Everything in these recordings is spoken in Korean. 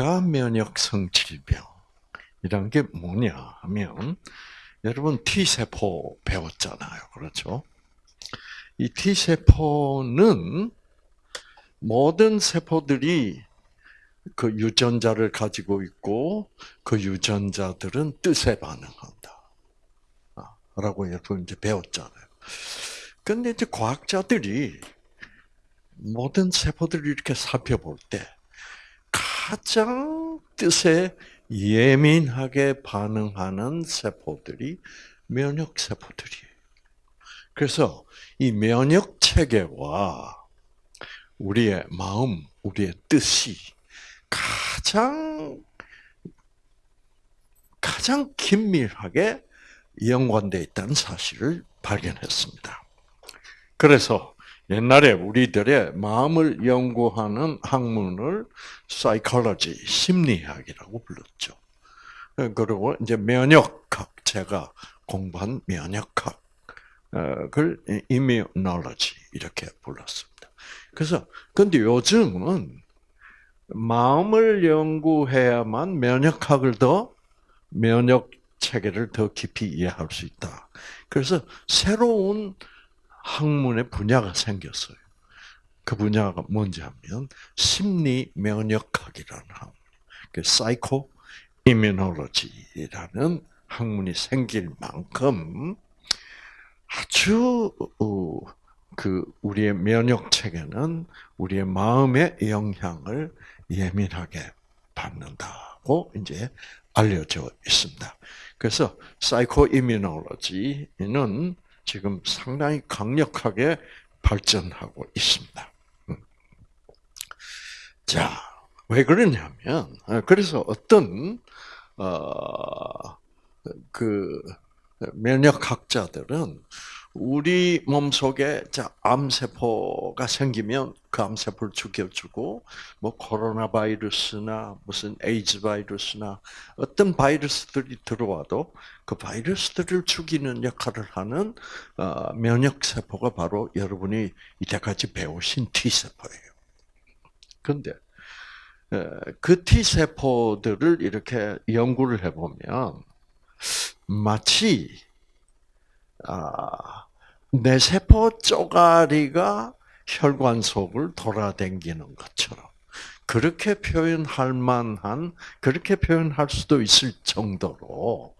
자가 면역성 질병이란 게 뭐냐 하면 여러분 T 세포 배웠잖아요, 그렇죠? 이 T 세포는 모든 세포들이 그 유전자를 가지고 있고 그 유전자들은 뜻에 반응한다. 아, 라고 여러분 이제 배웠잖아요. 근데 이제 과학자들이 모든 세포들을 이렇게 살펴볼 때 가장 뜻에 예민하게 반응하는 세포들이 면역 세포들이에요. 그래서 이 면역 체계와 우리의 마음, 우리의 뜻이 가장 가장 긴밀하게 연관되어 있다는 사실을 발견했습니다. 그래서 옛날에 우리들의 마음을 연구하는 학문을 psychology, 심리학이라고 불렀죠. 그리고 이제 면역학, 제가 공부한 면역학을 immunology 이렇게 불렀습니다. 그래서 근데 요즘은 마음을 연구해야만 면역학을 더 면역 체계를 더 깊이 이해할 수 있다. 그래서 새로운 학문의 분야가 생겼어요. 그 분야가 뭔지 하면 심리 면역학이라는 학문, 그 psychoimmunology라는 학문이 생길 만큼 아주 어, 그 우리의 면역 체계는 우리의 마음의 영향을 예민하게 받는다고 이제 알려져 있습니다. 그래서 사이코 이뮤놀로지는 지금 상당히 강력하게 발전하고 있습니다. 음. 자, 왜 그러냐면 어, 그래서 어떤 어 그 면역학자들은 우리 몸 속에 암세포가 생기면 그 암세포를 죽여주고, 뭐 코로나 바이러스나 무슨 에이즈 바이러스나 어떤 바이러스들이 들어와도 그 바이러스들을 죽이는 역할을 하는 어, 면역 세포가 바로 여러분이 이때까지 배우신 T 세포예요. 그런데 그 T 세포들을 이렇게 연구를 해보면 마치 아, 내 세포 쪼가리가 혈관 속을 돌아다니는 것처럼 그렇게 표현할 만한 그렇게 표현할 수도 있을 정도로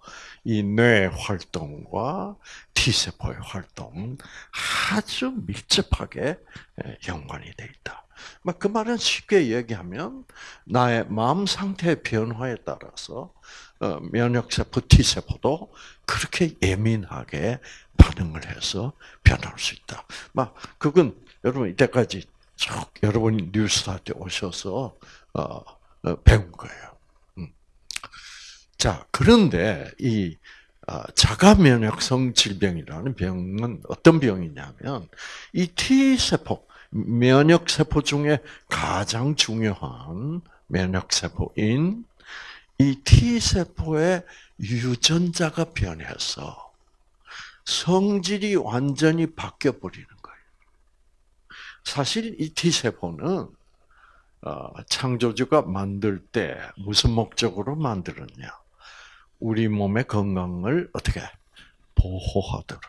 이 뇌 활동과 T 세포의 활동은 아주 밀접하게 연관이 돼 있다. 그 말은 쉽게 얘기하면 나의 마음 상태의 변화에 따라서 어, 면역세포 T세포도 그렇게 예민하게 반응을 해서 변할 수 있다. 막 그건 여러분 이때까지 쭉 여러분이 뉴스 할때 오셔서 어, 어, 배운 거예요. 음. 자 그런데 이 자가 면역성 질병이라는 병은 어떤 병이냐면 이 T 세포 면역 세포 중에 가장 중요한 면역 세포인 이 T세포의 유전자가 변해서 성질이 완전히 바뀌어 버리는 거예요. 사실 이 T세포는 어, 창조주가 만들 때 무슨 목적으로 만들었냐? 우리 몸의 건강을 어떻게 보호하도록.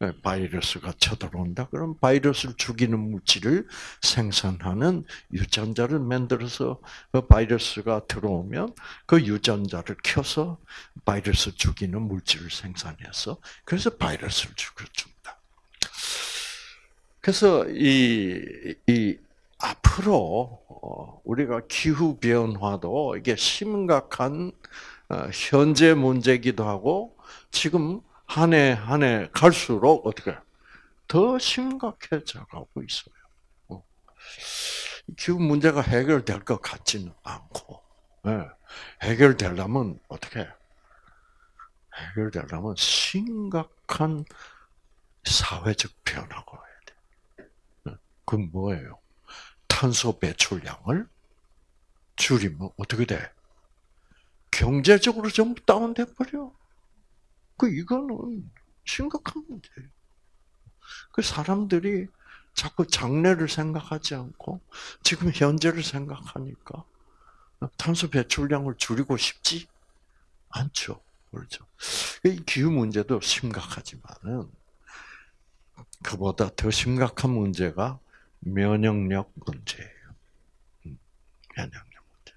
네, 바이러스가 쳐들어온다. 그럼 바이러스를 죽이는 물질을 생산하는 유전자를 만들어서 그 바이러스가 들어오면 그 유전자를 켜서 바이러스 죽이는 물질을 생산해서 그래서 바이러스를 죽여줍니다. 그래서 이, 이 앞으로 어, 우리가 기후 변화도 이게 심각한 어, 현재 문제기도 하고 지금 한 해 한 해 갈수록 어떻게 더 심각해져 가고 있어요. 어. 기후 문제가 해결될 것 같지는 않고 네. 해결되려면 어떻게 해결되려면 심각한 사회적 변화가 와야 돼. 네. 그 뭐예요? 탄소 배출량을 줄이면 어떻게 돼? 경제적으로 전부 다운돼 버려. 그 이거는 심각한 문제예요. 그 사람들이 자꾸 장래를 생각하지 않고 지금 현재를 생각하니까 탄소 배출량을 줄이고 싶지 않죠. 그렇죠. 이 기후 문제도 심각하지만은 그보다 더 심각한 문제가 면역력 문제예요. 음, 면역력 문제.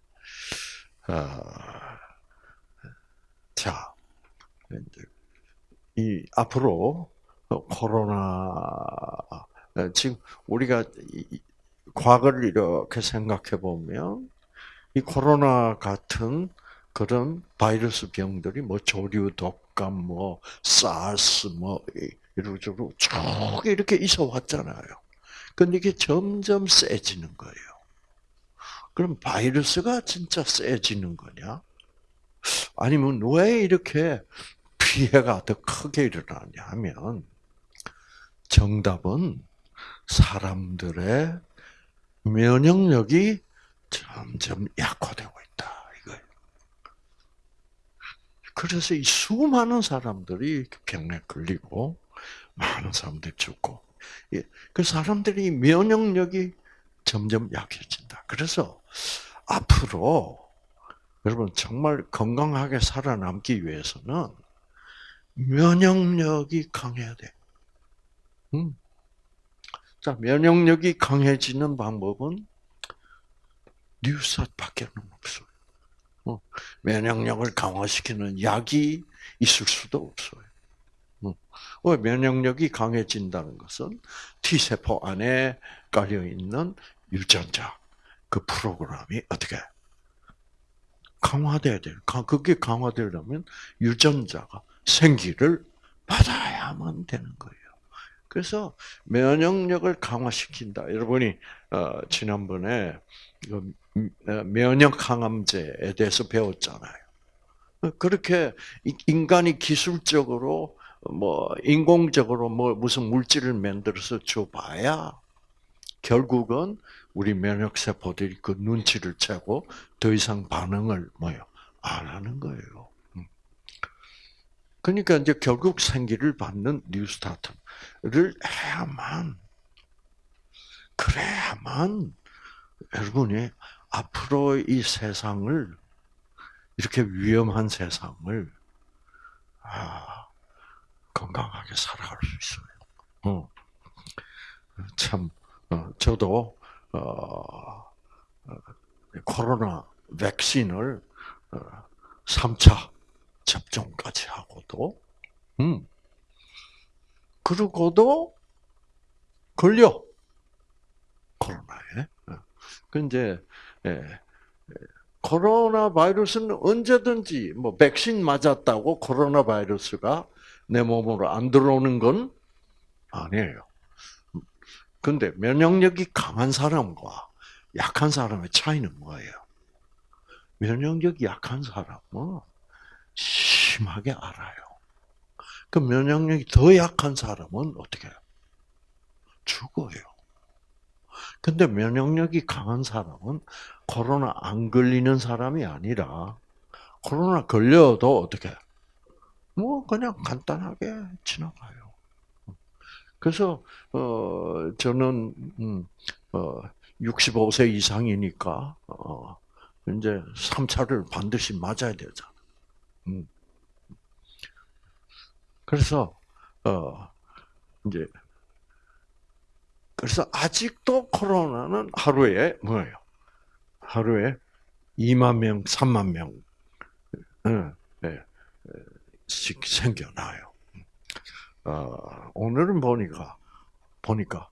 아, 자, 이 앞으로 코로나 지금 우리가 이- 과거를 이렇게 생각해 보면 이 코로나 같은 그런 바이러스 병들이 뭐 조류 독감 뭐 사스 뭐 이- 이러저러 쭉 이렇게 있어 왔잖아요. 근데 이게 점점 세지는 거예요. 그럼 바이러스가 진짜 세지는 거냐? 아니면 왜 이렇게 피해가 더 크게 일어나냐 하면 정답은 사람들의 면역력이 점점 약화되고 있다. 이거예요. 그래서 이 수많은 사람들이 병에 걸리고 많은 사람들이 죽고 예, 그 사람들이 면역력이 점점 약해진다. 그래서 앞으로 여러분 정말 건강하게 살아남기 위해서는 면역력이 강해야 돼. 음. 자, 면역력이 강해지는 방법은 뉴스밖에는 없어요. 어, 면역력을 강화시키는 약이 있을 수도 없어요. 어, 왜 면역력이 강해진다는 것은 T 세포 안에 깔려 있는 유전자 그 프로그램이 어떻게 강화돼야 돼요. 가- 그게 강화되려면 유전자가 생기를 받아야만 되는 거예요. 그래서 면역력을 강화시킨다. 여러분이 어, 지난번에 그, 음, 어, 면역 항암제에 대해서 배웠잖아요. 어, 그렇게 이- 인간이 기술적으로 뭐 인공적으로 뭐 무슨 물질을 만들어서 줘봐야 결국은 우리 면역 세포들이 그 눈치를 채고 더 이상 반응을 뭐요 안 하는 거예요. 음. 그러니까 이제 결국 생기를 받는 뉴스타트를 해야만 그래야만 여러분이 앞으로 이 세상을 이렇게 위험한 세상을 아, 건강하게 살아갈 수 있어요. 어. 참 어, 저도 어, 어, 코로나 백신을 어, 3차 접종까지 하고도 음 그러고도 걸려 코로나에. 어. 근데 예, 예, 코로나 바이러스는 언제든지 뭐 백신 맞았다고 코로나 바이러스가 내 몸으로 안 들어오는 건 아니에요. 근데 면역력이 강한 사람과 약한 사람의 차이는 뭐예요? 면역력이 약한 사람은 심하게 알아요. 그 면역력이 더 약한 사람은 어떻게 해요? 죽어요. 근데 면역력이 강한 사람은 코로나 안 걸리는 사람이 아니라 코로나 걸려도 어떻게? 뭐 그냥 간단하게 지나가요. 그래서 어 저는 음, 어 65세 이상이니까 어 이제 3차를 반드시 맞아야 되잖아. 음. 그래서 어 이제 그래서 아직도 코로나는 하루에 뭐예요? 하루에 2만 명, 3만 명, 예, 예, 씩 생겨나요. 어, 오늘은 보니까 보니까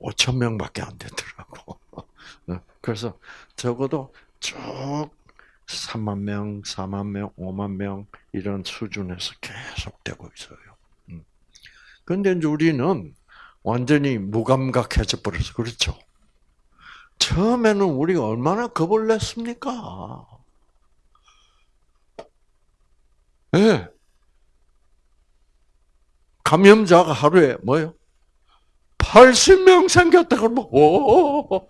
5천 명밖에 안 되더라고. 어, 그래서 적어도 쭉 3만 명, 4만 명, 5만 명 이런 수준에서 계속되고 있어요. 음. 근데 이제 우리는 완전히 무감각해져 버려서 그렇죠. 처음에는 우리가 얼마나 겁을 냈습니까? 예. 네. 감염자가 하루에 뭐요? 80명 생겼다 그러면 오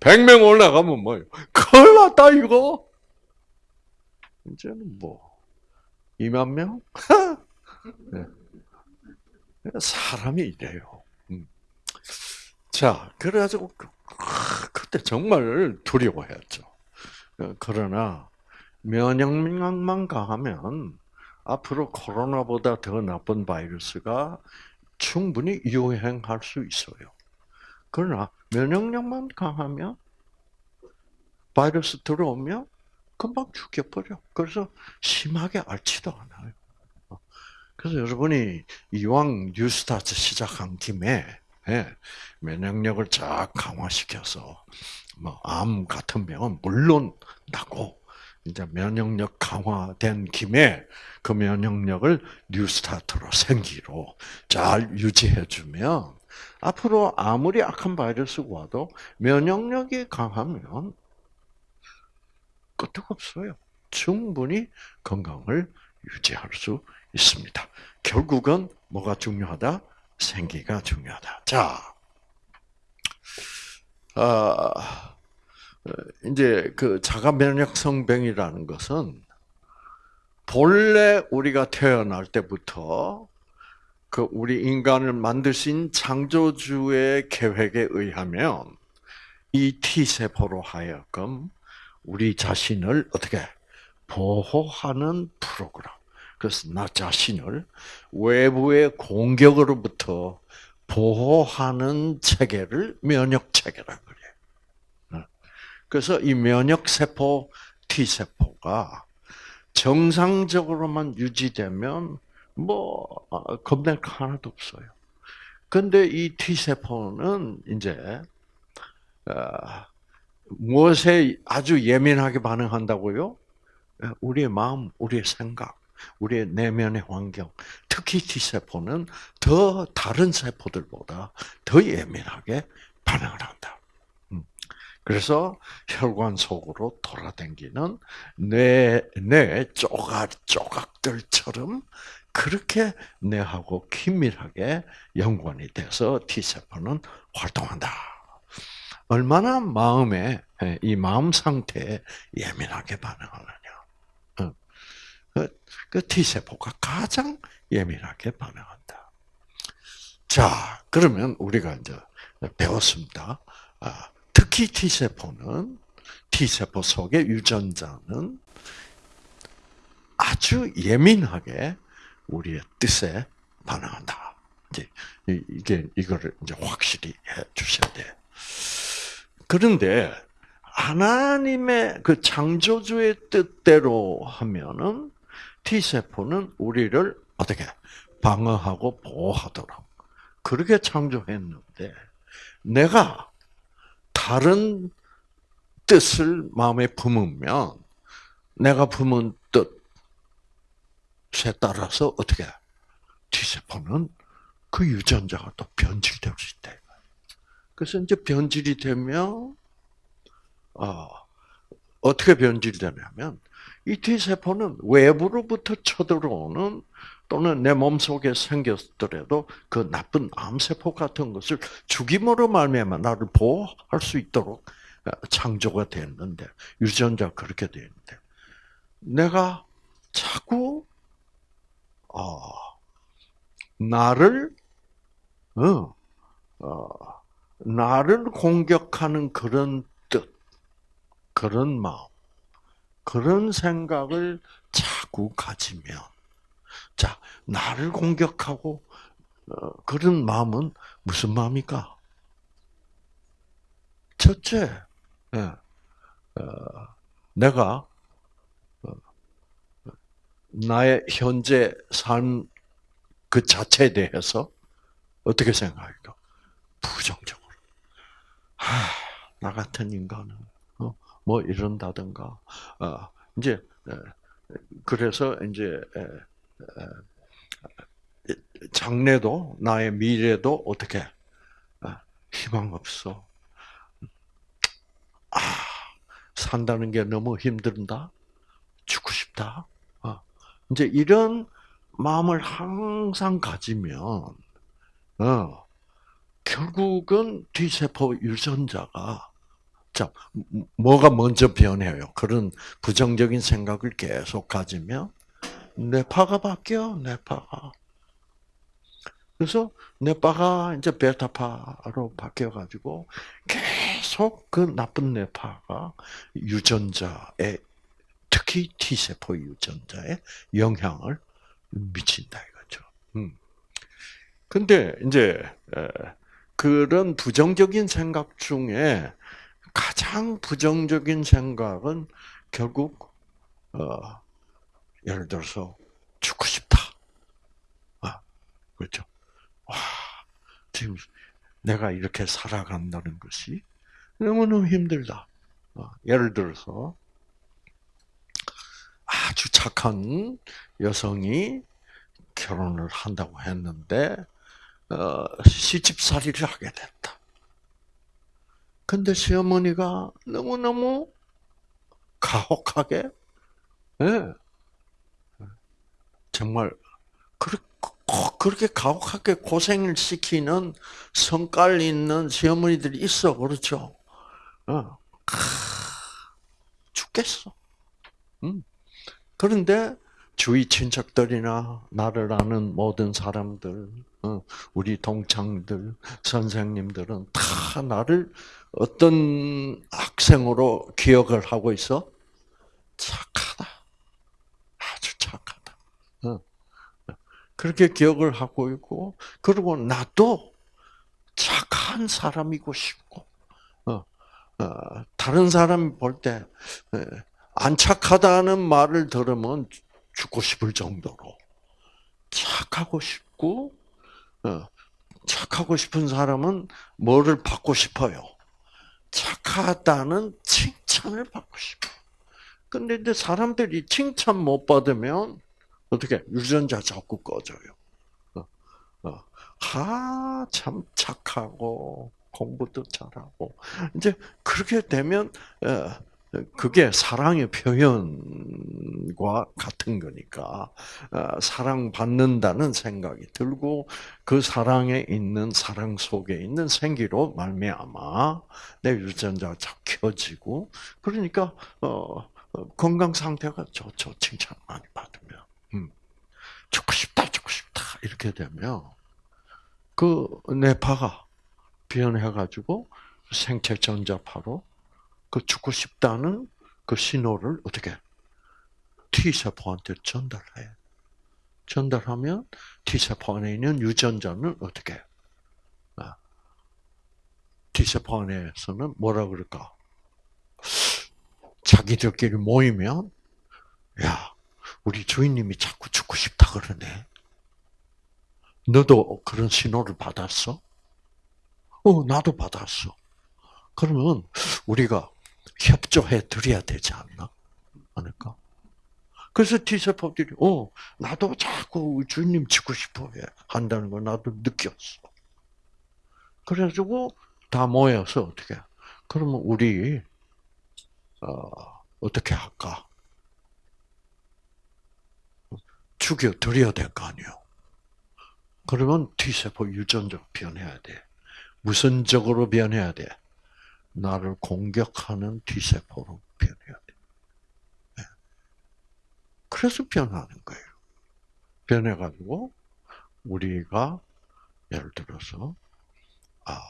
100명 올라가면 뭐요? 큰일 났다 이거. 이제는 뭐 2만 명? 네. 사람이 이래요. 음. 자, 그래가지고 그, 그때 정말 두려워했죠. 어, 그러나 면역력만 강하면 앞으로 코로나보다 더 나쁜 바이러스가 충분히 유행할 수 있어요. 그러나 면역력만 강하면 바이러스 들어오면 금방 죽여버려. 그래서 심하게 앓지도 않아요. 그래서 여러분이 이왕 뉴스타트 시작한 김에 예, 면역력을 쫙 강화시켜서 뭐 암 같은 병은 물론 나고 이제 면역력 강화된 김에 그 면역력을 뉴스타트로 생기로 잘 유지해주면 앞으로 아무리 악한 바이러스가 와도 면역력이 강하면 끄떡없어요. 충분히 건강을 유지할 수 있습니다. 결국은 뭐가 중요하다? 생기가 중요하다. 자, 아, 이제 그 자가 면역성 병이라는 것은 본래 우리가 태어날 때부터 그 우리 인간을 만드신 창조주의 계획에 의하면 이 T 세포로 하여금 우리 자신을 어떻게 보호하는 프로그램. 그래서 나 자신을 외부의 공격으로부터 보호하는 체계를 면역 체계라 그래. 어. 그래서 이 면역 세포 T 세포가 정상적으로만 유지되면 뭐 어, 겁낼 거 하나도 없어요. 근데 이 T 세포는 이제 어, 무엇에 아주 예민하게 반응한다고요? 예, 우리의 마음, 우리의 생각, 우리의 내면의 환경, 특히 T세포는 더 다른 세포들보다 더 예민하게 반응을 한다. 음. 그래서 혈관 속으로 돌아다니는 뇌, 뇌 조각, 조각들처럼 그렇게 뇌하고 긴밀하게 연관이 돼서 T세포는 활동한다. 얼마나 마음에 예, 이 마음 상태에 예민하게 반응하느냐. 어. 그, 그 T 세포가 가장 예민하게 반응한다. 자, 그러면 우리가 이제 배웠습니다. 아, 특히 T 세포는 T 세포 속의 유전자는 아주 예민하게 우리의 뜻에 반응한다. 이제 이게 이거를 이제 확실히 해 주셔야 돼. 그런데 하나님의 그 창조주의 뜻대로 하면은 T 세포는 우리를 어떻게 방어하고 보호하도록 그렇게 창조했는데 내가 다른 뜻을 마음에 품으면 내가 품은 뜻에 따라서 어떻게 T 세포는 그 유전자가 또 변질될 수 있대. 그래서 이제 변질이 되면 어, 어떻게 변질되냐면 이 T 세포는 외부로부터 쳐들어오는 또는 내 몸 속에 생겼더라도 그 나쁜 암 세포 같은 것을 죽임으로 말미암아 나를 보호할 수 있도록 어, 창조가 됐는데 유전자 그렇게 되는데 내가 자꾸 어, 나를 어, 어, 나를 공격하는 그런 뜻, 그런 마음, 그런 생각을 자꾸 가지면, 자, 나를 공격하고, 어, 그런 마음은 무슨 마음입니까? 첫째, 예, 어, 내가 어, 나의 현재 삶 그 자체에 대해서 어떻게 생각할까? 부정적. 하, 나 같은 인간은 어, 뭐 이런다든가 어, 이제 그래서 이제 장래도 나의 미래도 어떻게 아, 희망 없어. 아 산다는 게 너무 힘든다. 죽고 싶다. 어, 이제 이런 마음을 항상 가지면 어, 결국은 T세포 유전자가 자, 뭐가 먼저 변해요? 그런 부정적인 생각을 계속 가지면 뇌파가 바뀌어, 뇌파가. 그래서 뇌파가 이제 베타파로 바뀌어가지고 계속 그 나쁜 뇌파가 유전자에 특히 T세포 유전자에 영향을 미친다 이거죠. 음. 근데 이제 그런 부정적인 생각 중에 가장 부정적인 생각은 결국 어, 예를 들어서 죽고 싶다. 아, 그렇죠. 와, 지금 내가 이렇게 살아간다는 것이 너무너무 힘들다. 어, 예를 들어서 아주 착한 여성이 결혼을 한다고 했는데 어, 시집살이를 하게 됐다. 근데 시어머니가 너무너무 가혹하게, 네. 정말 그렇게 가혹하게 고생을 시키는 성깔 있는 시어머니들이 있어, 그렇죠? 어. 죽겠어. 음. 그런데 주위 친척들이나 나를 아는 모든 사람들, 어, 우리 동창들, 선생님들은 다 나를 어떤 학생으로 기억을 하고 있어? 착하다. 아주 착하다. 어. 그렇게 기억을 하고 있고, 그리고 나도 착한 사람이고 싶고, 어, 다른 사람 볼 때, 안 착하다는 말을 들으면 죽고 싶을 정도로 착하고 싶고 어, 착하고 싶은 사람은 뭐를 받고 싶어요? 착하다는 칭찬을 받고 싶어. 근데 이제 사람들이 칭찬 못 받으면 어떻게 유전자 자꾸 꺼져요. 어, 어. 아, 참 착하고 공부도 잘하고 이제 그렇게 되면 그게 사랑의 표현과 같은 거니까 어, 사랑받는다는 생각이 들고 그 사랑에 있는 사랑 속에 있는 생기로 말미암아 내 유전자가 켜지고 그러니까 어, 어, 건강 상태가 좋죠. 칭찬 많이 받으면. 음. 죽고 싶다 죽고 싶다. 이렇게 되면 그 뇌파가 변해가지고 생체 전자파로 그 죽고 싶다는 그 신호를 어떻게 T세포한테 전달해. 전달하면 T세포 안에 있는 유전자는 어떻게? 아, T세포 안에서는 뭐라 그럴까? 자기들끼리 모이면, 야, 우리 주인님이 자꾸 죽고 싶다 그러네. 너도 그런 신호를 받았어? 어, 나도 받았어. 그러면 우리가 협조해 드려야 되지 않나? 않을까? 그래서 T세포들이, 어, 나도 자꾸 주님 지고 싶어 해. 한다는 걸 나도 느꼈어. 그래가지고 다 모여서 어떻게, 그러면 우리, 어, 어떻게 할까? 죽여 드려야 될 거 아니요. 그러면 T세포 유전적 변해야 돼. 무슨 적으로 변해야 돼? 나를 공격하는 T세포로 변해야 돼. 네. 그래서 변하는 거예요. 변해가지고, 우리가, 예를 들어서, 아,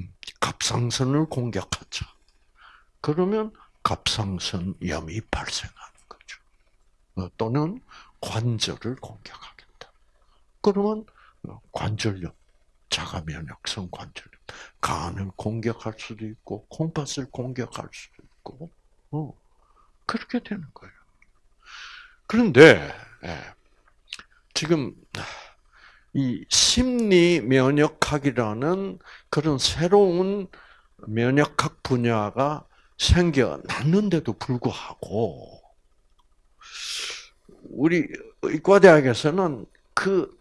음, 갑상선을 공격하자. 그러면 갑상선염이 발생하는 거죠. 어, 또는 관절을 공격하겠다. 그러면 관절염, 자가 면역성 관절염. 간을 공격할 수도 있고 콩팥을 공격할 수도 있고 어, 그렇게 되는 거예요. 그런데 예, 지금 이 심리 면역학이라는 그런 새로운 면역학 분야가 생겨났는데도 불구하고 우리 의과대학에서는 그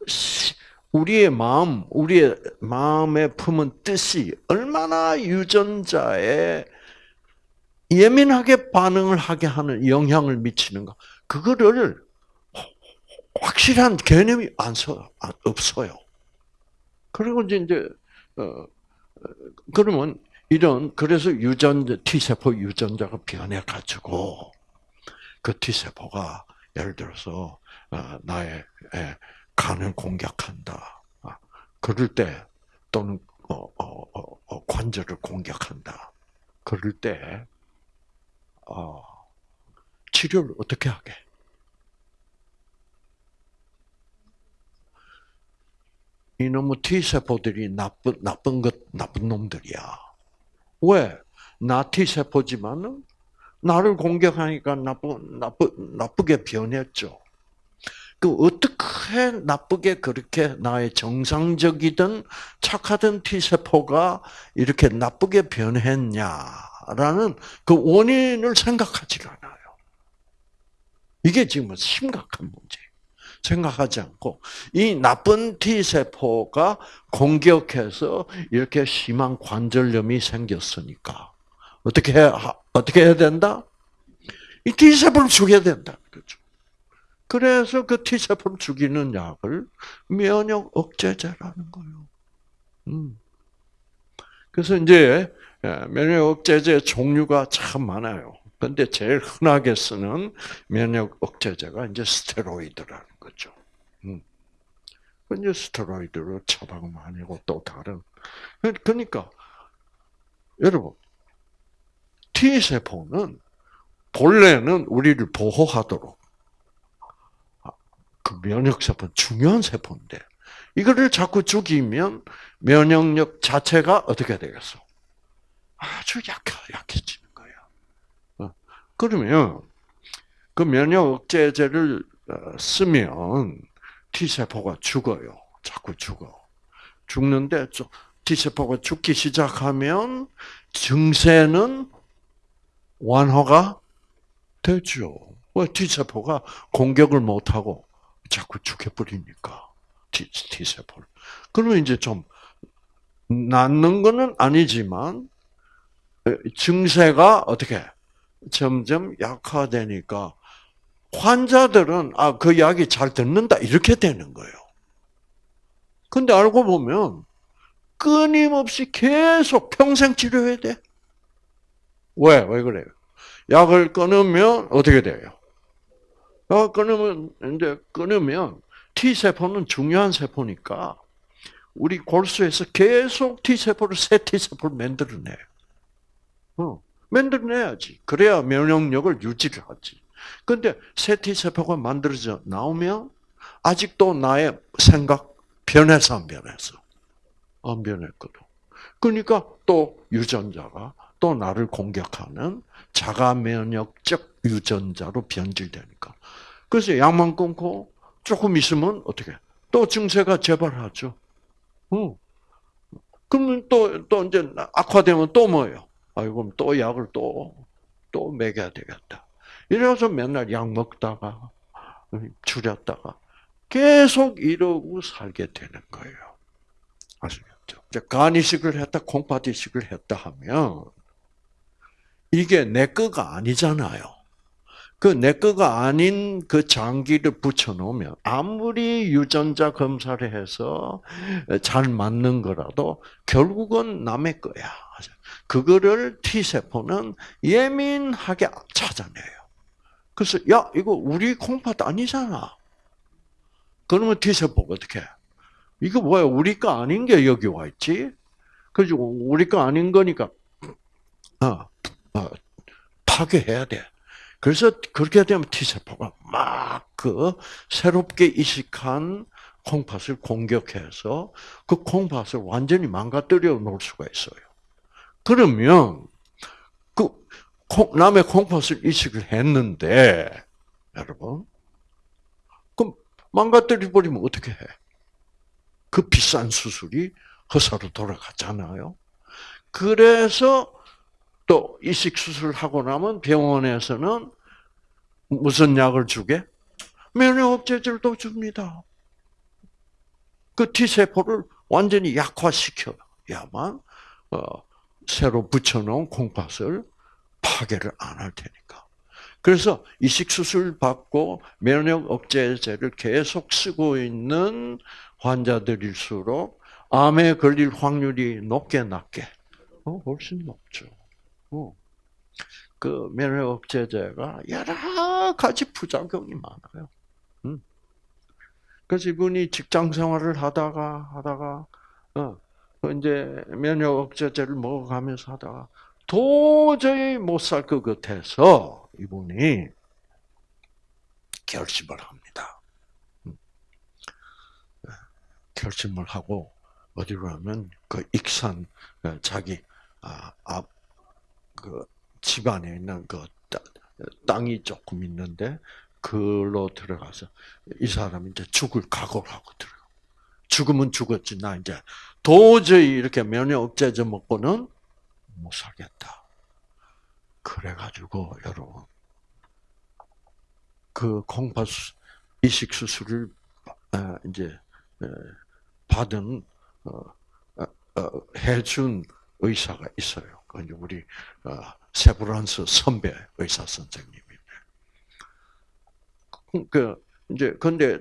우리의 마음, 우리의 마음에 품은 뜻이 얼마나 유전자에 예민하게 반응을 하게 하는 영향을 미치는가. 그거를 확실한 개념이 안 서, 없어요. 그리고 이제, 어, 그러면 이런, 그래서 유전자, T세포 유전자가 변해가지고, 그 T세포가 예를 들어서, 어, 나의 간을 공격한다. 아, 그럴 때 또는 어, 어, 어, 어, 관절을 공격한다. 그럴 때 어, 치료를 어떻게 하게? 이놈의 T 세포들이 나쁜 나쁜 것 나쁜 놈들이야. 왜? 나 T 세포지만은 나를 공격하니까 나쁜 나쁘 나쁘게 변했죠. 그 어떻게 나쁘게 그렇게 나의 정상적이든 착하던 T 세포가 이렇게 나쁘게 변했냐라는 그 원인을 생각하지 않아요. 이게 지금 심각한 문제. 생각하지 않고 이 나쁜 T 세포가 공격해서 이렇게 심한 관절염이 생겼으니까 어떻게 해, 어떻게 해야 된다? 이 T 세포를 죽여야 된다. 그렇죠. 그래서 그 T 세포를 죽이는 약을 면역 억제제라는 거예요. 음. 그래서 이제 예, 면역 억제제 종류가 참 많아요. 근데 제일 흔하게 쓰는 면역 억제제가 이제 스테로이드라는 거죠. 음. 이제 스테로이드로 처방은 아니고 또 다른. 그러니까 여러분 T 세포는 본래는 우리를 보호하도록 아, 그 면역 세포 중요한 세포인데 이거를 자꾸 죽이면 면역력 자체가 어떻게 되겠어? 아주 약해 약해지. 그러면 그 면역 억제제를 어, 쓰면 T 세포가 죽어요. 자꾸 죽어. 죽는데 T 세포가 죽기 시작하면 증세는 완화가 되죠. 왜 T 세포가 공격을 못 하고 자꾸 죽여버리니까 T, T 세포를. 그러면 이제 좀 낫는 거는 아니지만 어, 증세가 어떻게 점점 약화되니까 환자들은 아, 그 약이 잘 듣는다 이렇게 되는 거예요. 근데 알고 보면 끊임없이 계속 평생 치료해야 돼. 왜? 왜 그래요? 약을 끊으면 어떻게 돼요? 약 끊으면 이제 끊으면 T 세포는 중요한 세포니까 우리 골수에서 계속 T 세포를 새 T 세포를 만들어내. 어. 만들어내야지. 그래야 면역력을 유지를 하지. 근데 세티 세포가 만들어져 나오면 아직도 나의 생각 변해서 안 변해서 안 변했거든. 그러니까 또 유전자가 또 나를 공격하는 자가 면역적 유전자로 변질되니까. 그래서 약만 끊고 조금 있으면 어떻게 또 증세가 재발하죠. 응. 그러면 또, 또 이제 악화되면 또 뭐예요? 아이고, 또 약을 또, 또 먹여야 되겠다. 이래서 맨날 약 먹다가, 줄였다가, 계속 이러고 살게 되는 거예요. 아시겠죠? 간 이식을 했다, 콩팥 이식을 했다 하면, 이게 내 거가 아니잖아요. 그 내 거가 아닌 그 장기를 붙여놓으면 아무리 유전자 검사를 해서 잘 맞는 거라도 결국은 남의 거야. 그거를 T세포는 예민하게 찾아내요. 그래서 야 이거 우리 콩팥 아니잖아. 그러면 T세포가 어떻게 해? 이거 뭐야 우리 거 아닌 게 여기 와 있지? 그래서 우리 거 아닌 거니까 어, 어, 파괴해야 돼. 그래서 그렇게 되면 T세포가 막 그 새롭게 이식한 콩팥을 공격해서 그 콩팥을 완전히 망가뜨려 놓을 수가 있어요. 그러면 그 남의 콩팥을 이식을 했는데 여러분 그럼 망가뜨려 버리면 어떻게 해? 그 비싼 수술이 허사로 돌아갔잖아요. 그래서 또 이식 수술을 하고 나면 병원에서는 무슨 약을 주게? 면역 억제제를 또 줍니다. 그 T 세포를 완전히 약화시켜야만 어, 새로 붙여놓은 콩팥을 파괴를 안 할 테니까. 그래서 이식 수술 받고 면역 억제제를 계속 쓰고 있는 환자들일수록 암에 걸릴 확률이 높게 낮게? 어, 훨씬 높죠. 어. 그 면역 억제제가 여러 가지 부작용이 많아요. 그래서 이분이 직장 생활을 하다가 하다가 어, 이제 면역 억제제를 먹어가면서 하다가 도저히 못 살 것 같아서 이분이 결심을 합니다. 음. 결심을 하고 어디로 하면 그 익산 어, 자기 앞 그 집안에 있는 그 땅이 조금 있는데 그로 들어가서 이 사람이 이제 죽을 각오를 하고 들어. 죽으면 죽었지 나 이제 도저히 이렇게 면역 억제제 먹고는 못 살겠다. 그래가지고 여러분 그 콩팥 이식 수술을 이제 받은 어, 어, 해준 의사가 있어요. 그 우리 어, 세브란스 선배 의사 선생님이. 그 이제 근데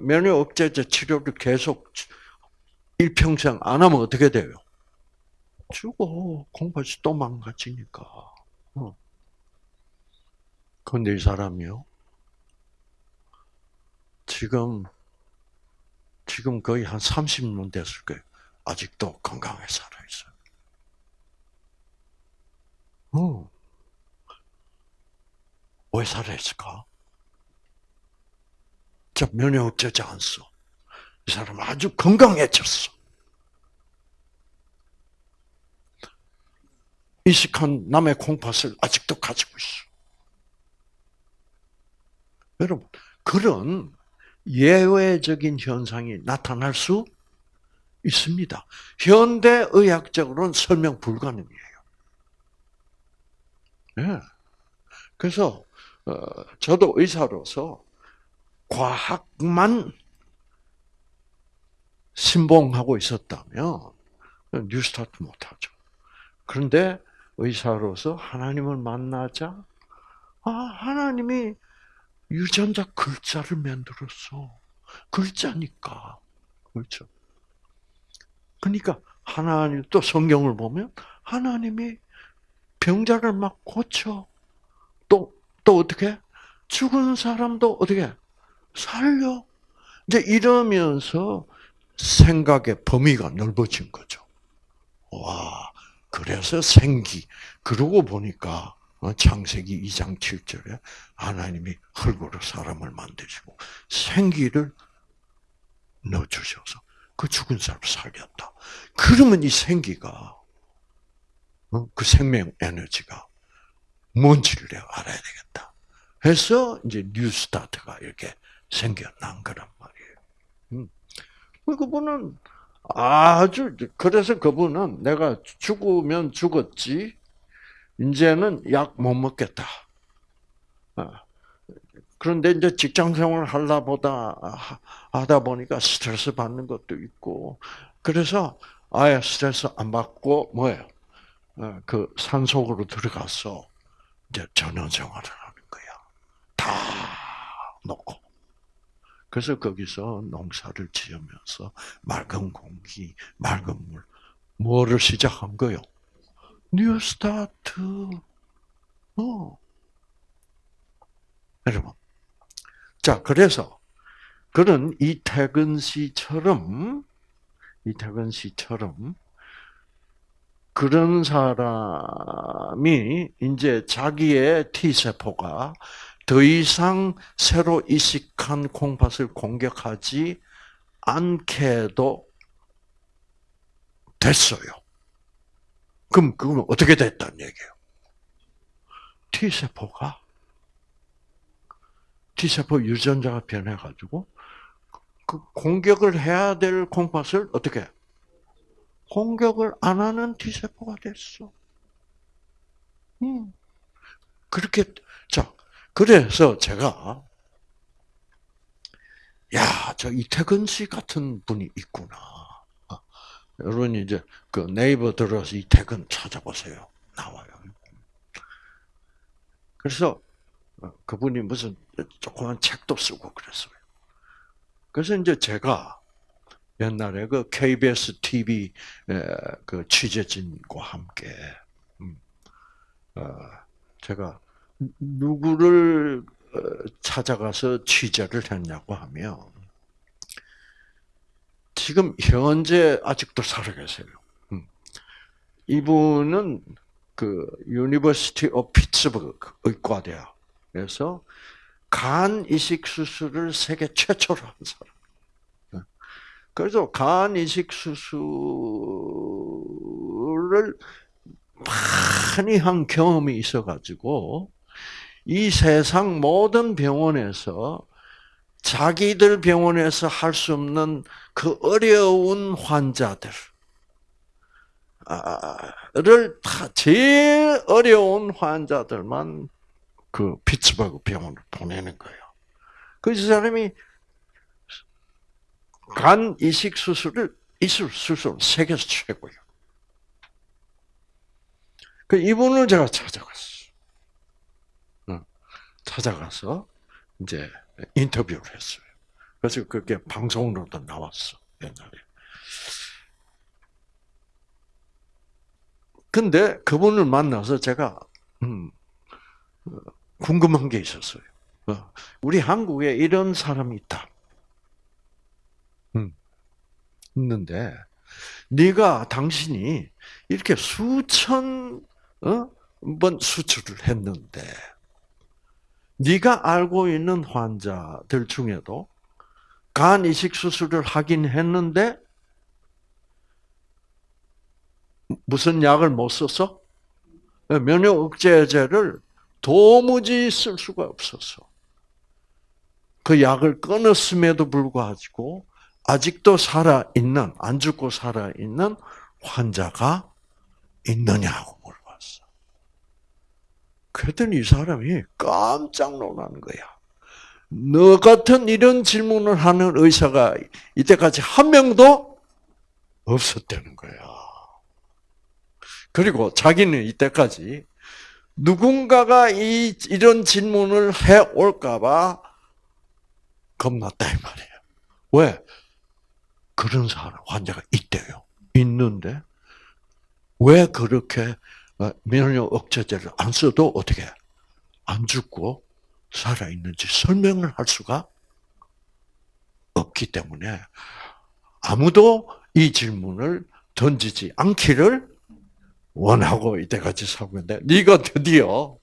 면역 억제제 치료를 계속 일평생 안 하면 어떻게 돼요? 죽어. 공부해서 또 망가지니까. 어. 근데 이 사람이요. 지금, 지금 거의 한 30년 됐을 거예요. 아직도 건강하게 살아있어요. 어. 왜 살아있을까? 저 면역 억제제 안 써. 이 사람 아주 건강해졌어. 이식한 남의 콩팥을 아직도 가지고 있어. 여러분, 그런 예외적인 현상이 나타날 수 있습니다. 현대 의학적으로는 설명 불가능이에요. 네. 그래서 어, 저도 의사로서 과학만 신봉하고 있었다면 뉴스타트 못하죠. 그런데 의사로서 하나님을 만나자, 아, 하나님이 유전자 글자를 만들었어. 글자니까. 그렇죠. 그러니까 하나님, 또 성경을 보면 하나님이 병자를 막 고쳐. 또, 또 어떻게? 죽은 사람도 어떻게? 살려. 이제 이러면서 생각의 범위가 넓어진 거죠. 와, 그래서 생기. 그러고 보니까 어, 창세기 2장 7절에 하나님이 흙으로 사람을 만드시고 생기를 넣어주셔서 그 죽은 사람을 살렸다. 그러면 이 생기가 어, 그 생명 에너지가 뭔지를 내가 알아야 되겠다. 해서 이제 뉴스타트가 이렇게 생겨난 거란 말이에요. 음. 그분은 아주 그래서 그분은 내가 죽으면 죽었지 이제는 약 못 먹겠다. 어. 그런데 이제 직장 생활을 하다 보다 하다 보니까 스트레스 받는 것도 있고 그래서 아예 스트레스 안 받고 뭐예요? 어, 그 산속으로 들어가서 이제 전원 생활을 하는 거야. 다 놓고. 그래서 거기서 농사를 지으면서 맑은 공기, 맑은 물, 뭐를 시작한 거요? new start. 어. 여러분. 자, 그래서 그런 이태근 씨처럼 이태근 씨처럼 그런 사람이 이제 자기의 T 세포가 더 이상 새로 이식한 콩팥을 공격하지 않게도 됐어요. 그럼 그건 어떻게 됐다는 얘기예요? T세포가 T세포 유전자가 변해가지고 그 공격을 해야 될 콩팥을 어떻게 공격을 안 하는 T세포가 됐어. 음. 그렇게 자 그래서 제가 야, 저 이태근 씨 같은 분이 있구나. 어, 여러분 이제 그 네이버 들어서 이태근 찾아보세요. 나와요. 그래서 어, 그분이 무슨 조그만 책도 쓰고 그랬어요. 그래서 이제 제가 옛날에 그 KBS TV 그 취재진과 함께 음, 어, 제가 누구를 어, 찾아가서 취재를 했냐고 하면 지금 현재 아직도 살아 계세요. 음. 이분은 그 University of Pittsburgh 의과대학에서 간 이식 수술을 세계 최초로 한 사람. 네. 그래서 간 이식 수술을 많이 한 경험이 있어가지고 이 세상 모든 병원에서 자기들 병원에서 할 수 없는 그 어려운 환자들을 다 제일 어려운 환자들만 그 피츠버그 병원을 보내는 거예요. 그 사람이 간 이식 수술을 이술 수술 세계에서 최고예요. 그 이분을 제가 찾아갔어. 찾아가서 이제 인터뷰를 했어요. 그래서 그게 방송으로도 나왔어 옛날에. 근데 그분을 만나서 제가 음, 궁금한 게 있었어요. 어, 우리 한국에 이런 사람이 있다. 음, 있는데 네가 당신이 이렇게 수천 어? 번 수술을 했는데 네가 알고 있는 환자들 중에도 간 이식 수술을 하긴 했는데 무슨 약을 못 써서 면역 억제제를 도무지 쓸 수가 없었어. 그 약을 끊었음에도 불구하고 아직도 살아 있는 안 죽고 살아 있는 환자가 있느냐고 물어봤어. 그랬더니 이 사람이 깜짝 놀라는 거야. 너 같은 이런 질문을 하는 의사가 이때까지 한 명도 없었다는 거야. 그리고 자기는 이때까지 누군가가 이, 이런 질문을 해 올까봐 겁났다, 이 말이에요. 왜? 그런 사람, 환자가 있대요. 있는데, 왜 그렇게 어, 면역 억제제를 안 써도 어떻게 안 죽고 살아 있는지 설명을 할 수가 없기 때문에 아무도 이 질문을 던지지 않기를 원하고 이때까지 살고 있는데 네가 드디어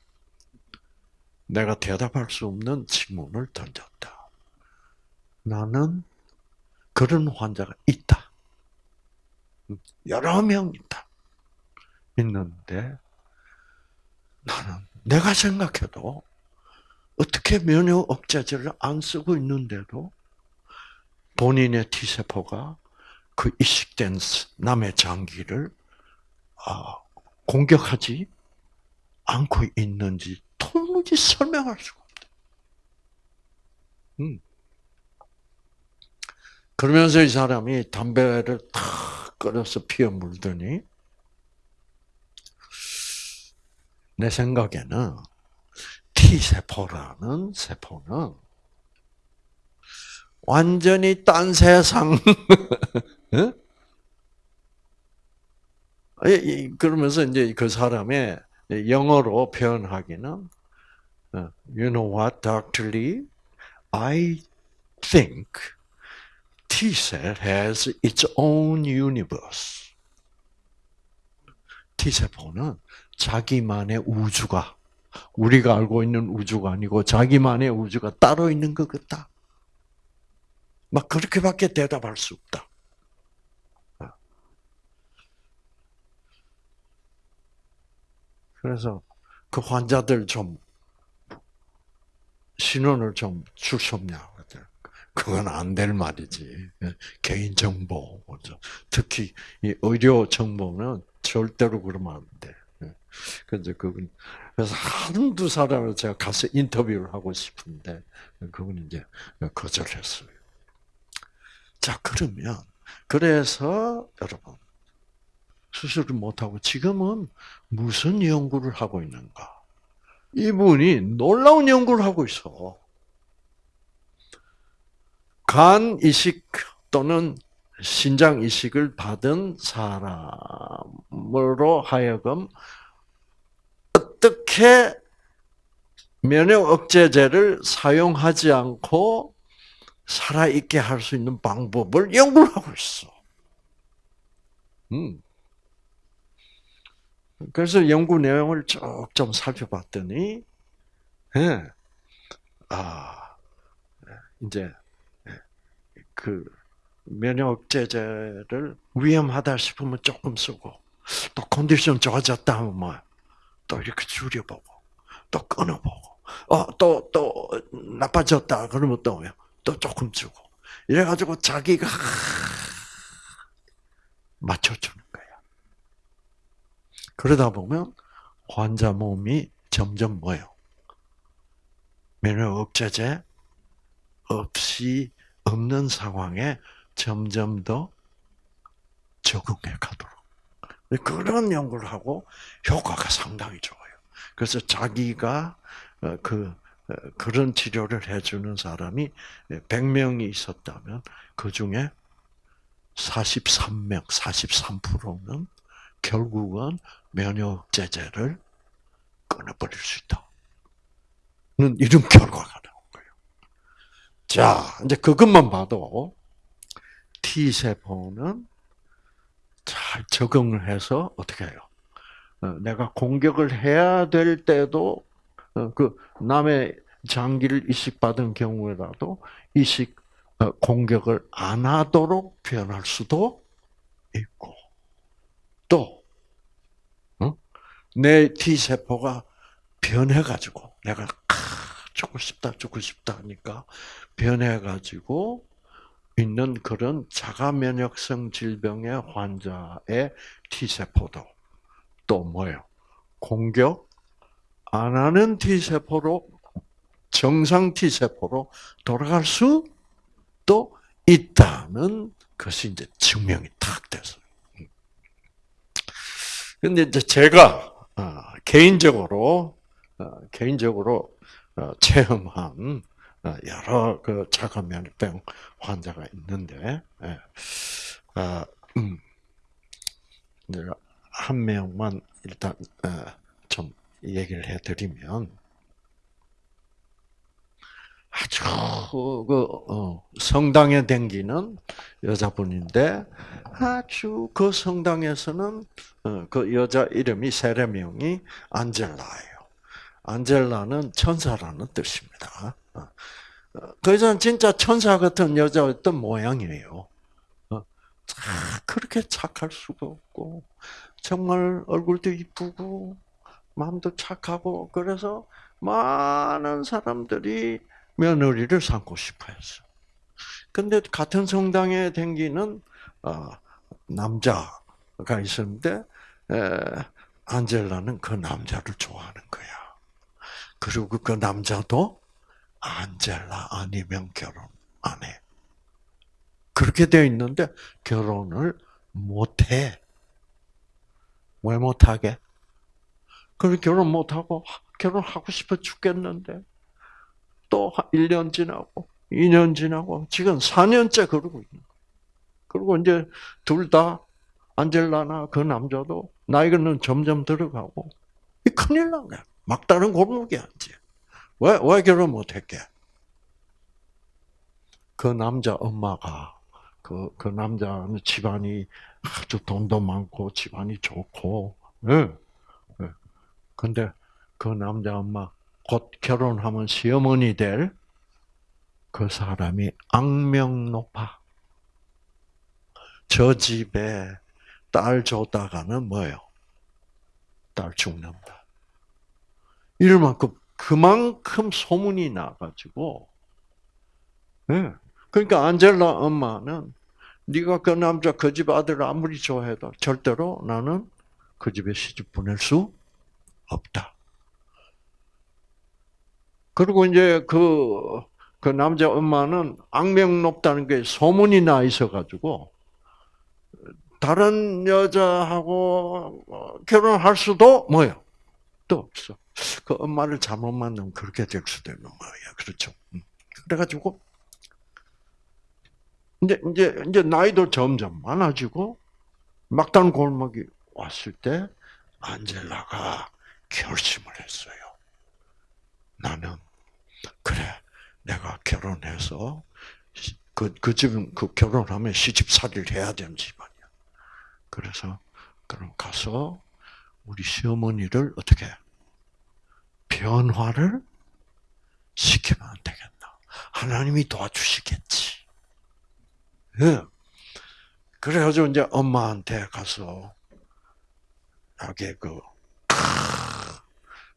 내가 대답할 수 없는 질문을 던졌다. 나는 그런 환자가 있다. 여러 명 있다. 있는데 나는 내가 생각해도 어떻게 면역 억제제를 안 쓰고 있는데도 본인의 T세포가 그 이식된 남의 장기를 아, 공격하지 않고 있는지 도무지 설명할 수가 없다. 음. 그러면서 이 사람이 담배를 탁 끌어서 피워 물더니 내 생각에는 T세포라는 세포는 완전히 딴 세상 그러면서 이제 그 사람의 영어로 표현하기는 어, You know what, Dr. Lee? I think T cell has its own universe. T 세포는 자기만의 우주가 우리가 알고 있는 우주가 아니고 자기만의 우주가 따로 있는 것 같다. 막 그렇게밖에 대답할 수 없다. 그래서 그 환자들 좀 신원을 좀 줄 수 없냐. 그건 안 될 말이지. 개인 정보, 특히 이 의료 정보는 절대로 그러면 안 돼. 그래서 그분 그래서 한두 사람을 제가 가서 인터뷰를 하고 싶은데 그분 이제 거절했어요. 자 그러면 그래서 여러분 수술을 못 하고 지금은 무슨 연구를 하고 있는가? 이분이 놀라운 연구를 하고 있어. 간 이식 또는 신장 이식을 받은 사람으로 하여금 어떻게 면역 억제제를 사용하지 않고 살아있게 할 수 있는 방법을 연구를 하고 있어. 음. 그래서 연구 내용을 쭉 좀 살펴봤더니, 예, 아, 이제, 그, 면역제제를 위험하다 싶으면 조금 쓰고, 또 컨디션 좋아졌다 하면 뭐, 또 이렇게 줄여보고, 또 끊어보고, 어, 또, 또, 나빠졌다. 그러면 또, 또 조금 주고. 이래가지고 자기가 맞춰주는 거야. 그러다 보면 환자 몸이 점점 뭐요? 면역 억제제 없이 없는 상황에 점점 더 적응해 가도록. 그런 연구를 하고 효과가 상당히 좋아요. 그래서 자기가 어, 그 어, 그런 치료를 해주는 사람이 100명이 있었다면 그 중에 43명, 43%는 결국은 면역제제를 끊어버릴 수 있다. 는 이런 결과가. 자, 이제 그것만 봐도 T세포는 잘 적응을 해서 어떻게 해요? 어, 내가 공격을 해야 될 때도 어, 그 남의 장기를 이식받은 경우에라도 이식 어, 공격을 안 하도록 변할 수도 있고 또 내 T 세포가 변해가지고 내가 죽고 싶다 죽고 싶다 하니까 변해가지고 있는 그런 자가 면역성 질병의 환자의 T 세포도 또 뭐예요? 공격 안 하는 T세포로, 정상 T세포로 돌아갈 수도 있다는 것이 이제 증명이 탁 됐어요. 근데 이제 제가, 어, 개인적으로, 어, 개인적으로, 어, 체험한, 여러 그 자가면역병 환자가 있는데, 예. 아, 음, 한 명만 일단 좀 얘기를 해드리면 아주 그 어, 성당에 댕기는 여자분인데 아주 그 성당에서는 어, 그 여자 이름이 세례명이 안젤라예요. 안젤라는 천사라는 뜻입니다. 어, 그 여자는 진짜 천사 같은 여자였던 모양이에요. 그렇게 착할 수가 없고 정말 얼굴도 이쁘고 마음도 착하고 그래서 많은 사람들이 며느리를 삼고 싶어 했어. 근데 같은 성당에 댕기는 어, 남자가 있었는데 안젤라는 그 남자를 좋아하는 거야. 그리고 그 남자도 안젤라 아니면 결혼 안 해. 그렇게 되어 있는데 결혼을 못 해. 왜 못하게? 그래 결혼 못하고 결혼하고 싶어 죽겠는데 또 1년 지나고 2년 지나고 지금 4년째 그러고 있는 거예요. 그리고 이제 둘 다 안젤라나 그 남자도 나이는 점점 들어가고 이 큰일 난 거야. 막다른 골목에 앉지. 왜, 왜 결혼 못했게? 그 남자 엄마가 그, 그 남자는 집안이 아주 돈도 많고 집안이 좋고, 예. 근데 그 남자 엄마 곧 결혼하면 시어머니 될 그 사람이 악명 높아. 저 집에 딸 줬다가는 뭐예요? 딸 죽는다. 이럴 만큼 그만큼 소문이 나가지고, 네. 그러니까 안젤라 엄마는 네가 그 남자 그 집 아들 아무리 좋아해도 절대로 나는 그 집에 시집 보낼 수 없다. 그리고 이제 그, 그 남자 엄마는 악명 높다는 게 소문이 나 있어가지고, 다른 여자하고 결혼할 수도 뭐요? 또 없어. 그 엄마를 잘못 만나면 그렇게 될 수도 있는 거예요. 그렇죠. 음. 그래가지고, 이제, 이제, 이제 나이도 점점 많아지고, 막단 골목이 왔을 때, 안젤라가 결심을 했어요. 나는 그래 내가 결혼해서 그, 그 집은 그 결혼하면 시집살이를 해야 되는 집안이야. 그래서, 그럼 가서 우리 시어머니를 어떻게 변화를 시키면 안 되겠나. 하나님이 도와주시겠지. 예. 그래가지고 이제 엄마한테 가서, 하게 그,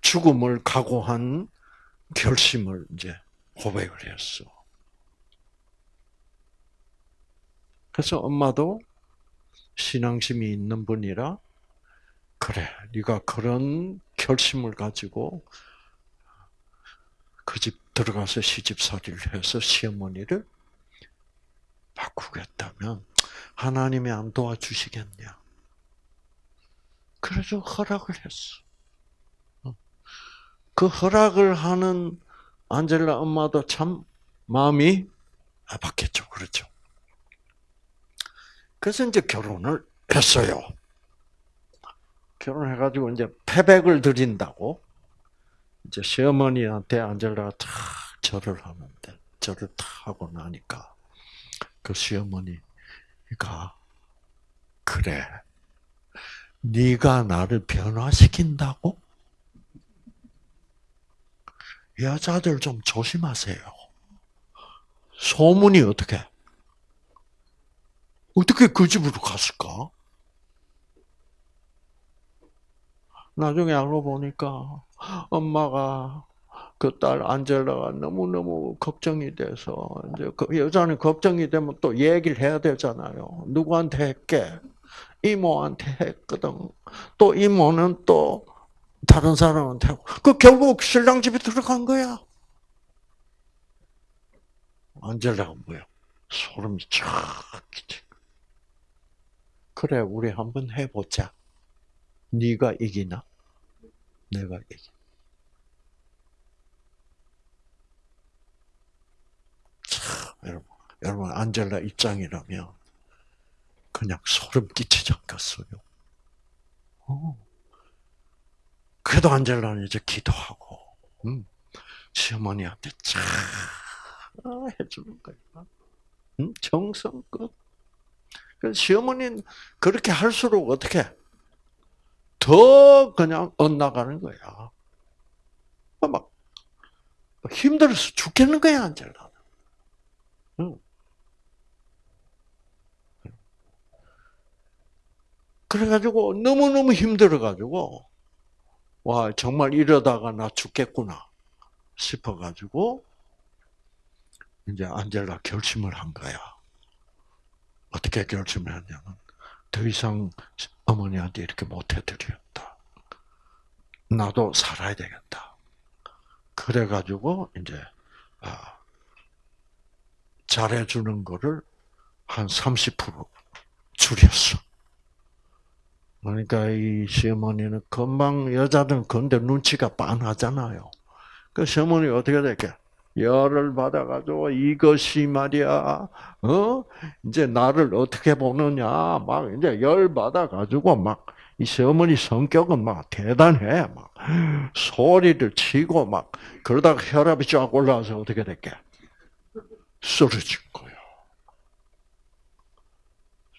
죽음을 각오한 결심을 이제 고백을 했어. 그래서 엄마도 신앙심이 있는 분이라 그래, 네가 그런 결심을 가지고 그 집 들어가서 시집살이를 해서 시어머니를 바꾸겠다면 하나님이 안 도와주시겠냐? 그래서 허락을 했어. 어. 그 허락을 하는 안젤라 엄마도 참 마음이 아팠겠죠. 그렇죠. 그래서 이제 결혼을 했어요. 결혼해가지고 이제 패백을 드린다고 이제 시어머니한테 안젤라가 탁 절을 하는데 절을 탁 하고 나니까 그 시어머니가 그래 네가 나를 변화시킨다고? 여자들 좀 조심하세요. 소문이 어떻게? 어떻게 그 집으로 갔을까? 나중에 알고 보니까 엄마가 그 딸 안젤라가 너무너무 걱정이 돼서 이제 그 여자는 걱정이 되면 또 얘기를 해야 되잖아요. 누구한테 했게? 이모한테 했거든. 또 이모는 또 다른 사람한테 하고. 그 결국 신랑 집에 들어간 거야. 안젤라가 뭐야? 소름이 쫙 끼치. 그래, 우리 한번 해보자. 네가 이기나? 내가 이기. 참, 여러분, 여러분 안젤라 입장이라면 그냥 소름 끼치지 않겠어요? 어. 그래도 안젤라는 이제 기도하고, 음, 시어머니한테 쫙 해주는 거야. 음, 정성껏. 그 시어머니는 그렇게 할수록 어떻게 더 그냥 엇나가는 거야. 막 힘들어서 죽겠는 거야, 안젤라는. 응. 그래가지고 너무너무 힘들어가지고 와 정말 이러다가 나 죽겠구나 싶어가지고 이제 안젤라 결심을 한 거야. 어떻게 결심을 했냐면 더 이상 어머니한테 이렇게 못 해드렸다. 나도 살아야 되겠다. 그래가지고 이제 아, 잘해주는 거를 한 30% 줄였어. 그러니까 이 시어머니는 금방 여자들은 근데 눈치가 빤하잖아요. 그 시어머니 어떻게 될게? 열을 받아가지고 이것이 말이야, 어? 이제 나를 어떻게 보느냐, 막 이제 열 받아가지고 막 이 시어머니 성격은 막 대단해, 막 소리를 치고 막 그러다가 혈압이 쫙 올라와서 어떻게 될게? 쓰러진 거예요.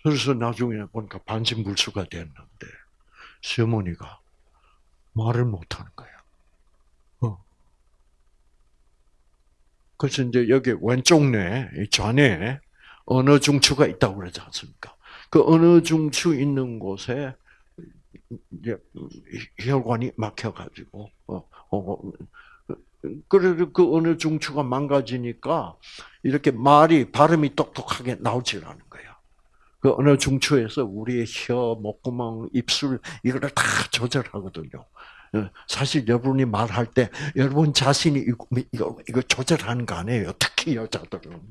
그래서 나중에 보니까 반신불수가 됐는데 시어머니가 말을 못하는 거야. 그래서 이제 여기 왼쪽 뇌, 좌뇌 언어 중추가 있다고 그러지 않습니까? 그 언어 중추 있는 곳에 혈관이 막혀가지고 어, 어, 어 그래도 그 언어 중추가 망가지니까 이렇게 말이 발음이 똑똑하게 나오질 않은 거야. 그 언어 중추에서 우리의 혀, 목구멍, 입술 이거를 다 조절하거든요. 어, 사실 여러분이 말할 때 여러분 자신이 이거, 이거, 이거 조절하는 거 아니에요. 특히 여자들은.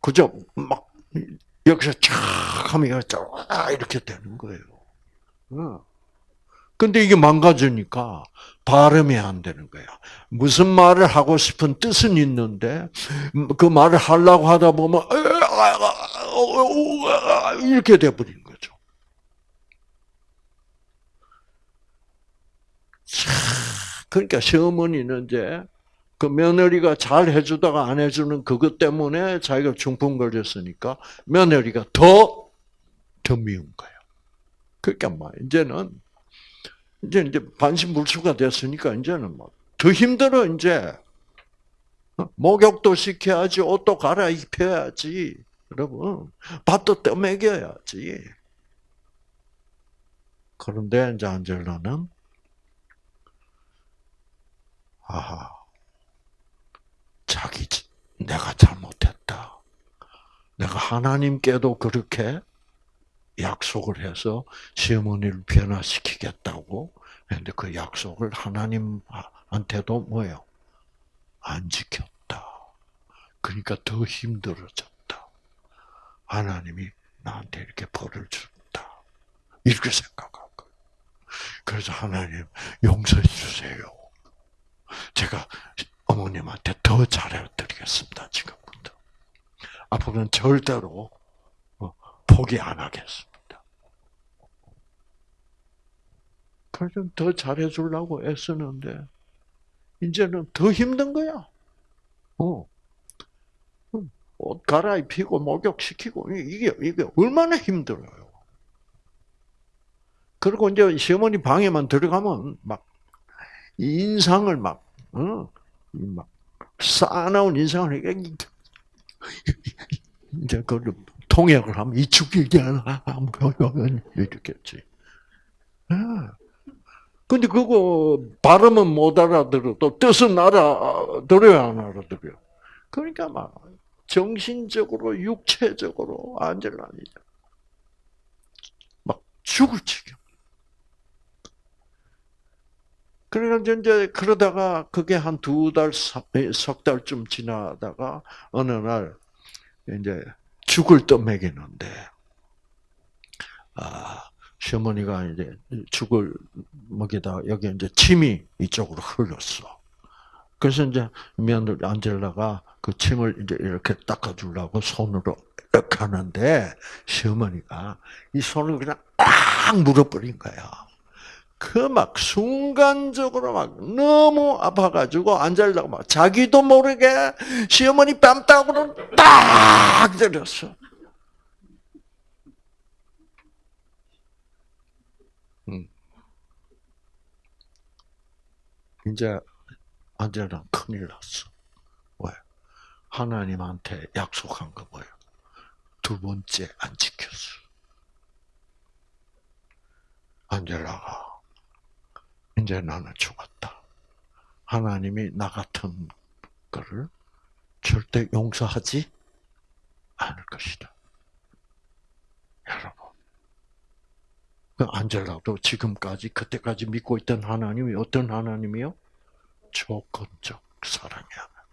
그죠? 막 여기서 쫙 하면 쫙 이렇게 되는 거예요. 어. 근데 이게 망가지니까 발음이 안 되는 거야. 무슨 말을 하고 싶은 뜻은 있는데 그 말을 하려고 하다 보면 이렇게 돼버리는 거죠. 그러니까 시어머니는 이제 그 며느리가 잘 해주다가 안 해주는 그것 때문에 자기가 중풍 걸렸으니까 며느리가 더, 더 미운 거예요. 그러니까 막 이제는 이제 이제 반신불수가 됐으니까 이제는 막더 힘들어 이제 목욕도 시켜야지 옷도 갈아입혀야지 여러분 밥도 떠먹여야지. 그런데 이제 안젤라는 아하 자기 내가 잘못했다. 내가 하나님께도 그렇게 약속을 해서 시어머니를 변화시키겠다고 했는데 그 약속을 하나님한테도 뭐예요? 안 지켰다. 그러니까 더 힘들어졌다. 하나님이 나한테 이렇게 벌을 준다. 이렇게 거예요. 그래서 하나님 용서해 주세요. 제가 어머님한테 더 잘해드리겠습니다. 지금부터. 앞으로는 절대로 어, 포기 안 하겠습니다. 그래서 더 잘해주려고 애쓰는데 이제는 더 힘든 거야. 어. 옷 갈아입히고 목욕시키고 이게 이게 얼마나 힘들어요. 그리고 이제 시어머니 방에만 들어가면 막 인상을 막 어? 막 쌓아놓은 인상을 이제 그 통역을 하면 이축이잖아 이렇게지. 근데 그거 발음은 못 알아들어도 뜻은 알아들어야 안 알아들어요. 그러니까 막 정신적으로 육체적으로 안젤라니죠. 막 죽을 지경. 그러니까 이제 그러다가 그게 한 두 달, 석 달쯤 지나다가 어느 날 이제 죽을 떠먹이는데 아 시어머니가 이제 죽을 먹이다 여기 이제 침이 이쪽으로 흘렀어. 그래서 이제 며느리 안젤라가 그 침을 이제 이렇게 닦아주려고 손으로 이렇게 하는데 시어머니가 이 손을 그냥 딱 물어버린 거야. 그 막 순간적으로 막 너무 아파가지고 안젤라가 막 자기도 모르게 시어머니 뺨따구로 딱 때렸어. 이제 안젤라 큰일 났어. 왜? 하나님한테 약속한 거 뭐예요? 두 번째 안 지켰어. 안젤라가 이제 나는 죽었다. 하나님이 나 같은 거를 절대 용서하지 않을 것이다. 여러분. 그 안젤라도 지금까지 그때까지 믿고 있던 하나님이 어떤 하나님이요? 조건적 사랑이 하나.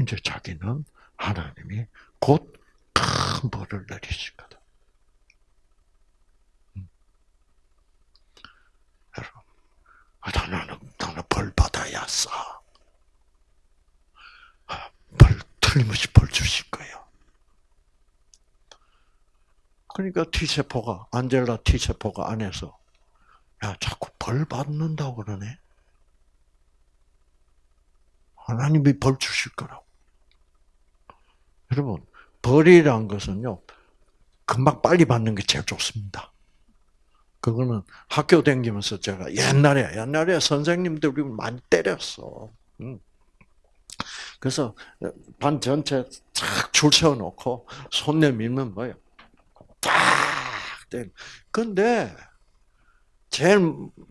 이제 자기는 하나님이 곧 큰 벌을 내리실 거다. 음. 여러분, 아, 나는 나는 벌 받아야 싸. 아, 벌 틀림없이 벌 주실 거예요. 그러니까 T세포가, 안젤라 T세포가 안에서, 야, 자꾸 벌 받는다고 그러네? 하나님이 벌 주실 거라고. 여러분, 벌이란 것은요, 금방 빨리 받는 게 제일 좋습니다. 그거는 학교 다니면서 제가 옛날에, 옛날에 선생님들이 많이 때렸어. 그래서 반 전체 착줄 세워놓고 손 내밀면 뭐예요? 딱! 근데, 제일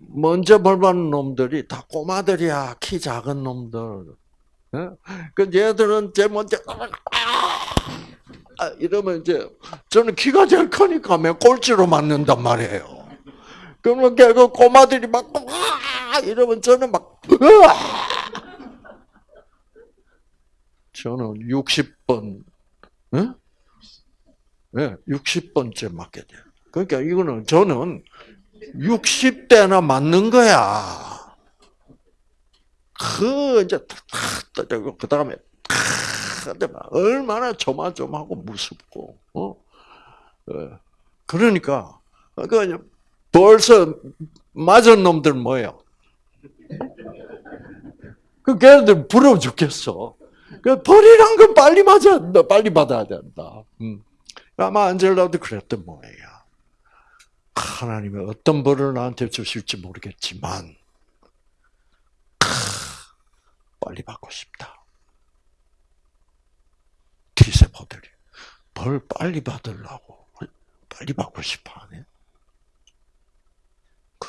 먼저 벌 받는 놈들이 다 꼬마들이야. 키 작은 놈들. 그 얘들은 제일 먼저 아, 이러면 이제 저는 키가 제일 크니까 매 꼴찌로 맞는단 말이에요. 그러면 그 꼬마들이 막 이러면 저는 막 저는 60번, 응? 네, 60번째 맞게 돼요. 그러니까 이거는 저는 60대나 맞는 거야. 그 이제 그 다음에 얼마나 조마조마하고 무섭고 어 그러니까 그 벌써 맞은 놈들 뭐예요? 그 걔네들 부러워 죽겠어. 그 벌이란 건 빨리 맞아, 빨리 받아야 된다. 음. 아마 안젤라도 그랬던 모양이야. 하나님이 어떤 벌을 나한테 주실지 모르겠지만, 빨리 받고 싶다. T세포들이 벌 빨리 받으려고 빨리 받고 싶어 하네.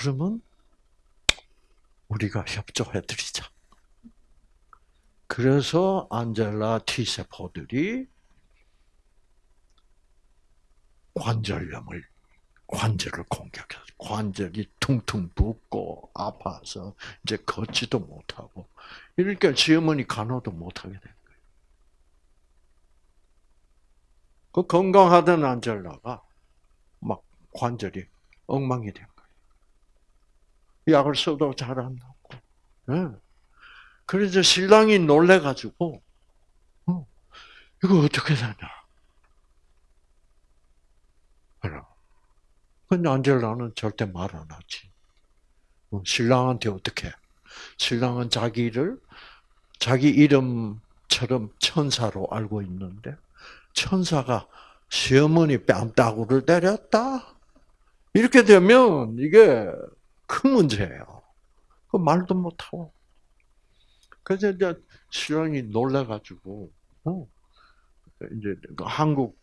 그러면 우리가 협조해드리자. 그래서 안젤라 T세포들이 관절염을, 관절을 공격해서 관절이 퉁퉁 붓고 아파서 이제 걷지도 못하고 이러니까 시어머니 간호도 못하게 된 거예요. 그 건강하던 안젤라가 막 관절이 엉망이 된 거예요. 약을 써도 잘 안 낫고. 네. 그래서 신랑이 놀래가지고, 어, 이거 어떻게 되냐. 근데 안젤라는 절대 말 안 하지. 어, 신랑한테 어떻게? 신랑은 자기를 자기 이름처럼 천사로 알고 있는데 천사가 시어머니 뺨따구를 때렸다. 이렇게 되면 이게 큰 문제예요. 그 말도 못하고. 그래서 이제 신랑이 놀래가지고, 어, 이제 그 한국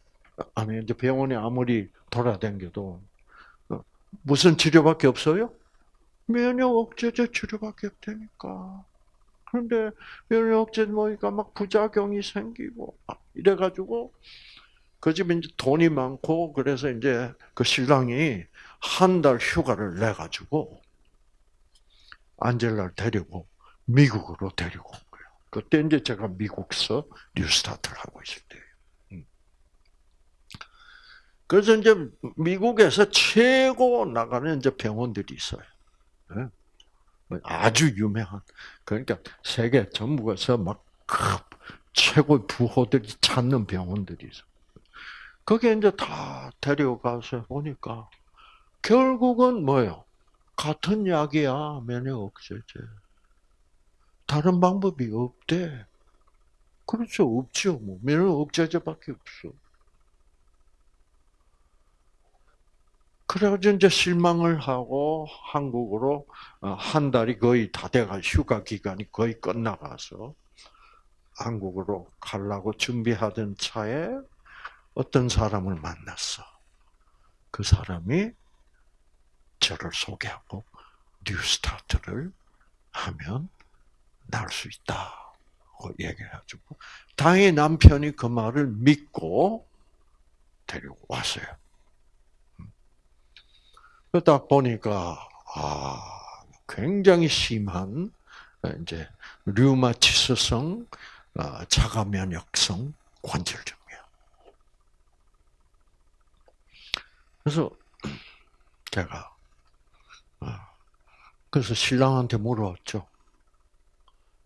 안에 이제 병원에 아무리 돌아다녀도 어, 무슨 치료밖에 없어요? 면역 억제제 치료밖에 없다니까. 그런데 면역 억제 먹으니까 막 부작용이 생기고 이래가지고 그 집에 이제 돈이 많고 그래서 이제 그 신랑이 한 달 휴가를 내 가지고 안젤라를 데리고 미국으로 데리고 온 거예요. 그때 이제 제가 미국서 뉴스타트를 하고 있을 때예요. 음. 그래서 이제 미국에서 최고 나가는 이제 병원들이 있어요. 네. 뭐 아주 유명한 그러니까 세계 전국에서 막 최고 부호들이 찾는 병원들이 있어. 거기에 이제 다 데려가서 보니까 결국은 뭐예요? 같은 약이야 면역 억제제. 다른 방법이 없대. 그렇죠 없죠 뭐 면역 억제제밖에 없어. 그래가지고 이제 실망을 하고 한국으로 어, 한 달이 거의 다 돼가 휴가 기간이 거의 끝나가서 한국으로 가려고 준비하던 차에 어떤 사람을 만났어. 그 사람이 저를 소개하고 뉴스타트를 하면 날 수 있다고 얘기해가지고 당연히 남편이 그 말을 믿고 데리고 왔어요. 그러다 보니까 아 굉장히 심한 이제 류마티스성 아, 자가 면역성 관절염이야. 그래서 제가 아, 그래서 신랑한테 물어봤죠.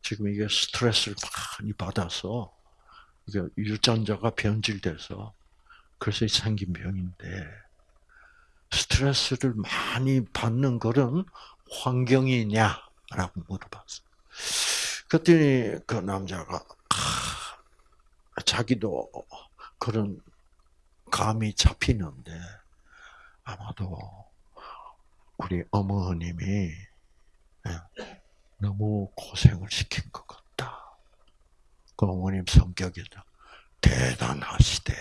지금 이게 스트레스를 많이 받아서 이게 유전자가 변질돼서 그래서 생긴 병인데 스트레스를 많이 받는 그런 환경이냐라고 물어봤어. 그랬더니 그 남자가 아, 자기도 그런 감이 잡히는데 아마도 우리 어머님이 예, 너무 고생을 시킨 것 같다. 그 어머님 성격이 대단하시대.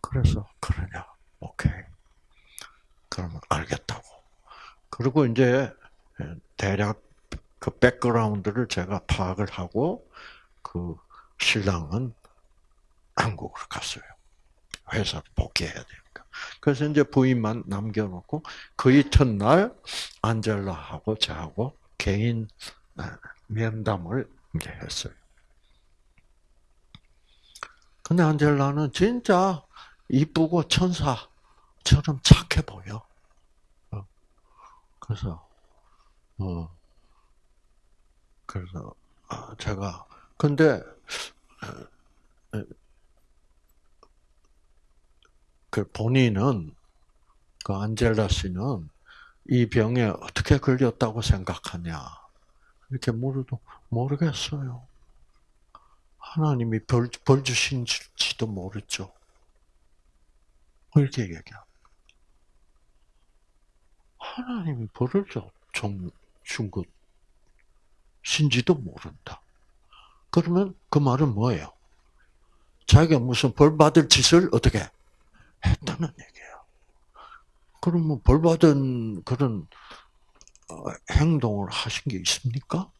그래서 그러냐? 오케이. 그러면 알겠다고. 그리고 이제 대략 그 백그라운드를 제가 파악을 하고 그 신랑은 한국으로 갔어요. 회사를 복귀해야 되니까. 그래서 이제 부인만 남겨놓고 그 이튿날 안젤라하고 저하고 개인 아, 면담을 이제 했어요. 근데 안젤라는 진짜 이쁘고 천사처럼 착해 보여. 어. 그래서 어 그래서 아, 제가 근데 어, 그 본인은 그 안젤라 씨는 이 병에 어떻게 걸렸다고 생각하냐? 이렇게 물어도 모르겠어요. 하나님이 벌, 벌 주신지도 모르죠. 이렇게 얘기합니다. 하나님이 벌을 좀 것, 신지도 모른다. 그러면 그 말은 뭐예요? 자기가 무슨 벌 받을 짓을 어떻게 했다는 얘기예요. 그러면 벌 받은 그런 어, 행동을 하신 게 있습니까?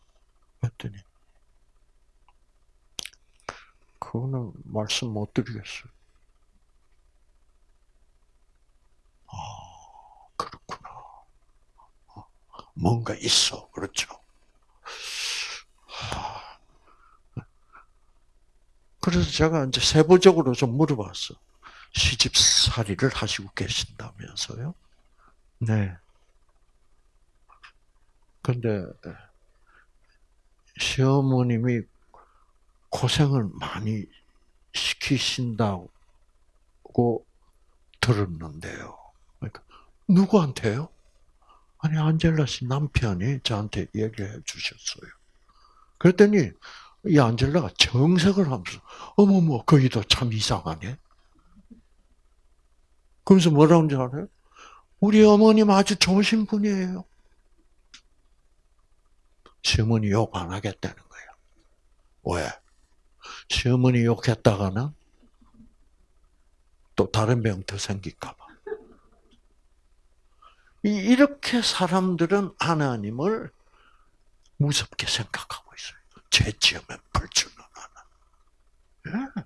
했더니 그거는 말씀 못 드리겠어요. 아, 그렇구나. 어, 뭔가 있어. 그렇죠. 그래서 제가 이제 세부적으로 좀 물어봤어. 시집살이를 하시고 계신다면서요? 네. 근데 시어머님이 고생을 많이 시키신다고 들었는데요. 그러니까 누구한테요? 아니 안젤라 씨 남편이 저한테 얘기해 주셨어요. 그랬더니 이 안젤라가 정색을 하면서 어머머 거기도 참 이상하네. 그러면서 뭐라는 줄 알아요? 우리 어머님 아주 좋으신 분이에요. 시어머니 욕 안 하겠다는 거예요. 왜? 시어머니 욕했다가는 또 다른 병 더 생길까 봐. 이렇게 사람들은 하나님을 무섭게 생각하고 있어요. 죄 지으면 벌 주는 하나. 예.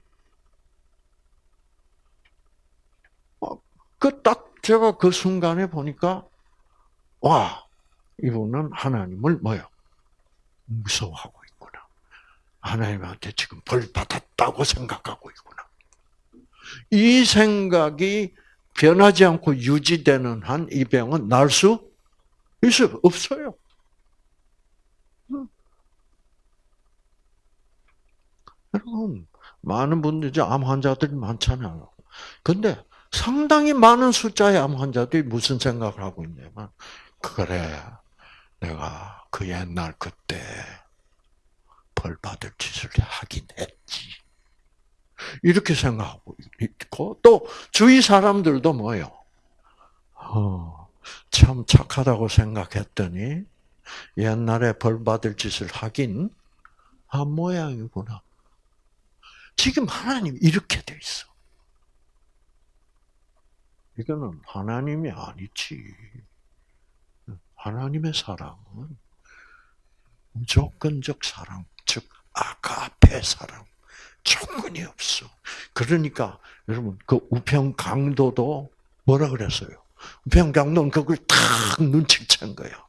어, 그 딱 제가 그 순간에 보니까 와 이분은 하나님을 뭐요? 무서워하고 있구나. 하나님한테 지금 벌 받았다고 생각하고 있구나. 이 생각이 변하지 않고 유지되는 한 이 병은 날 수 있어요? 없어요. 여러분, 많은 분들이 암 환자들이 많잖아요. 근데 상당히 많은 숫자의 암 환자들이 무슨 생각을 하고 있냐면, 그래, 내가 그 옛날 그때 벌 받을 짓을 하긴 했지. 이렇게 생각하고 있고, 또 주위 사람들도 뭐요? 어, 참 착하다고 생각했더니, 옛날에 벌 받을 짓을 하긴 한 모양이구나. 지금 하나님 이렇게 돼 있어. 이거는 하나님이 아니지. 하나님의 사랑은 무조건적 사랑, 즉 아가페 사랑, 조건이 없어. 그러니까 여러분 그 우평 강도도 뭐라 그랬어요? 우평 강도는 그걸 탁 눈치챈 거야.